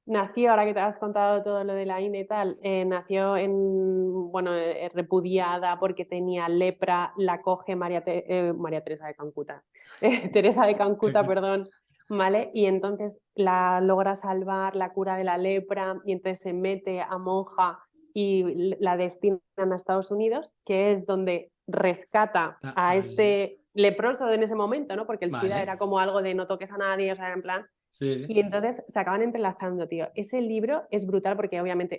nació, ahora que te has contado todo lo de la INE y tal, eh, nació en, bueno, eh, repudiada porque tenía lepra, la coge María, eh, María Teresa de Cancuta, Teresa de Cancuta, perdón, ¿vale? Y entonces la logra salvar, la cura de la lepra y entonces se mete a monja y la destinan a Estados Unidos, que es donde rescata ah, a este leproso en ese momento, ¿no? Porque el SIDA era como algo de no toques a nadie, o sea, en plan, y entonces se acaban entrelazando, tío. Ese libro es brutal porque obviamente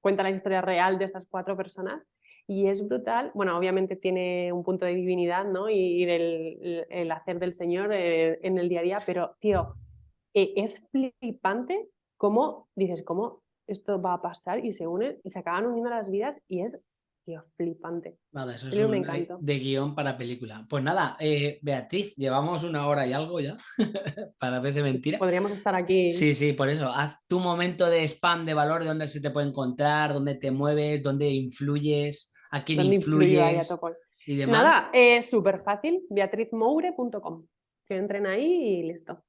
cuenta la historia real de estas cuatro personas y es brutal. Bueno, obviamente tiene un punto de divinidad, ¿no? Y, del el hacer del Señor eh, en el día a día, pero, tío, eh, es flipante cómo dices, cómo esto va a pasar y se unen y se acaban uniendo las vidas y es Tío, flipante. Nada, eso es un, de guion para película. Pues nada, eh, Beatriz, llevamos una hora y algo ya, para vez de mentira. Podríamos estar aquí. Sí, sí, por eso. Haz tu momento de spam de valor, de dónde se te puede encontrar, dónde te mueves, dónde influyes, a quién influyes y demás. Nada, es súper fácil, beatrizmoure.com. Que entren ahí y listo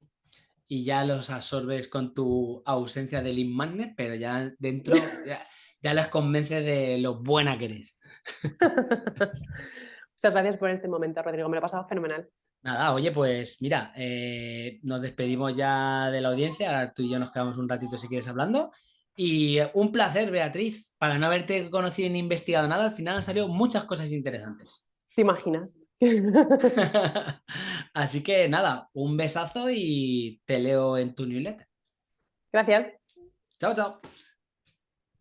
y ya los absorbes con tu ausencia de lead magnet, pero ya dentro ya les convence de lo buena que eres. Muchas gracias por este momento, Rodrigo. Me lo he pasado fenomenal. Nada, oye, pues mira, eh, nos despedimos ya de la audiencia. Ahora tú y yo nos quedamos un ratito si quieres hablando. Y un placer, Beatriz, para no haberte conocido ni investigado nada, al final han salido muchas cosas interesantes. ¿Te imaginas? Así que nada, un besazo y te leo en tu newsletter. Gracias. Chao, chao.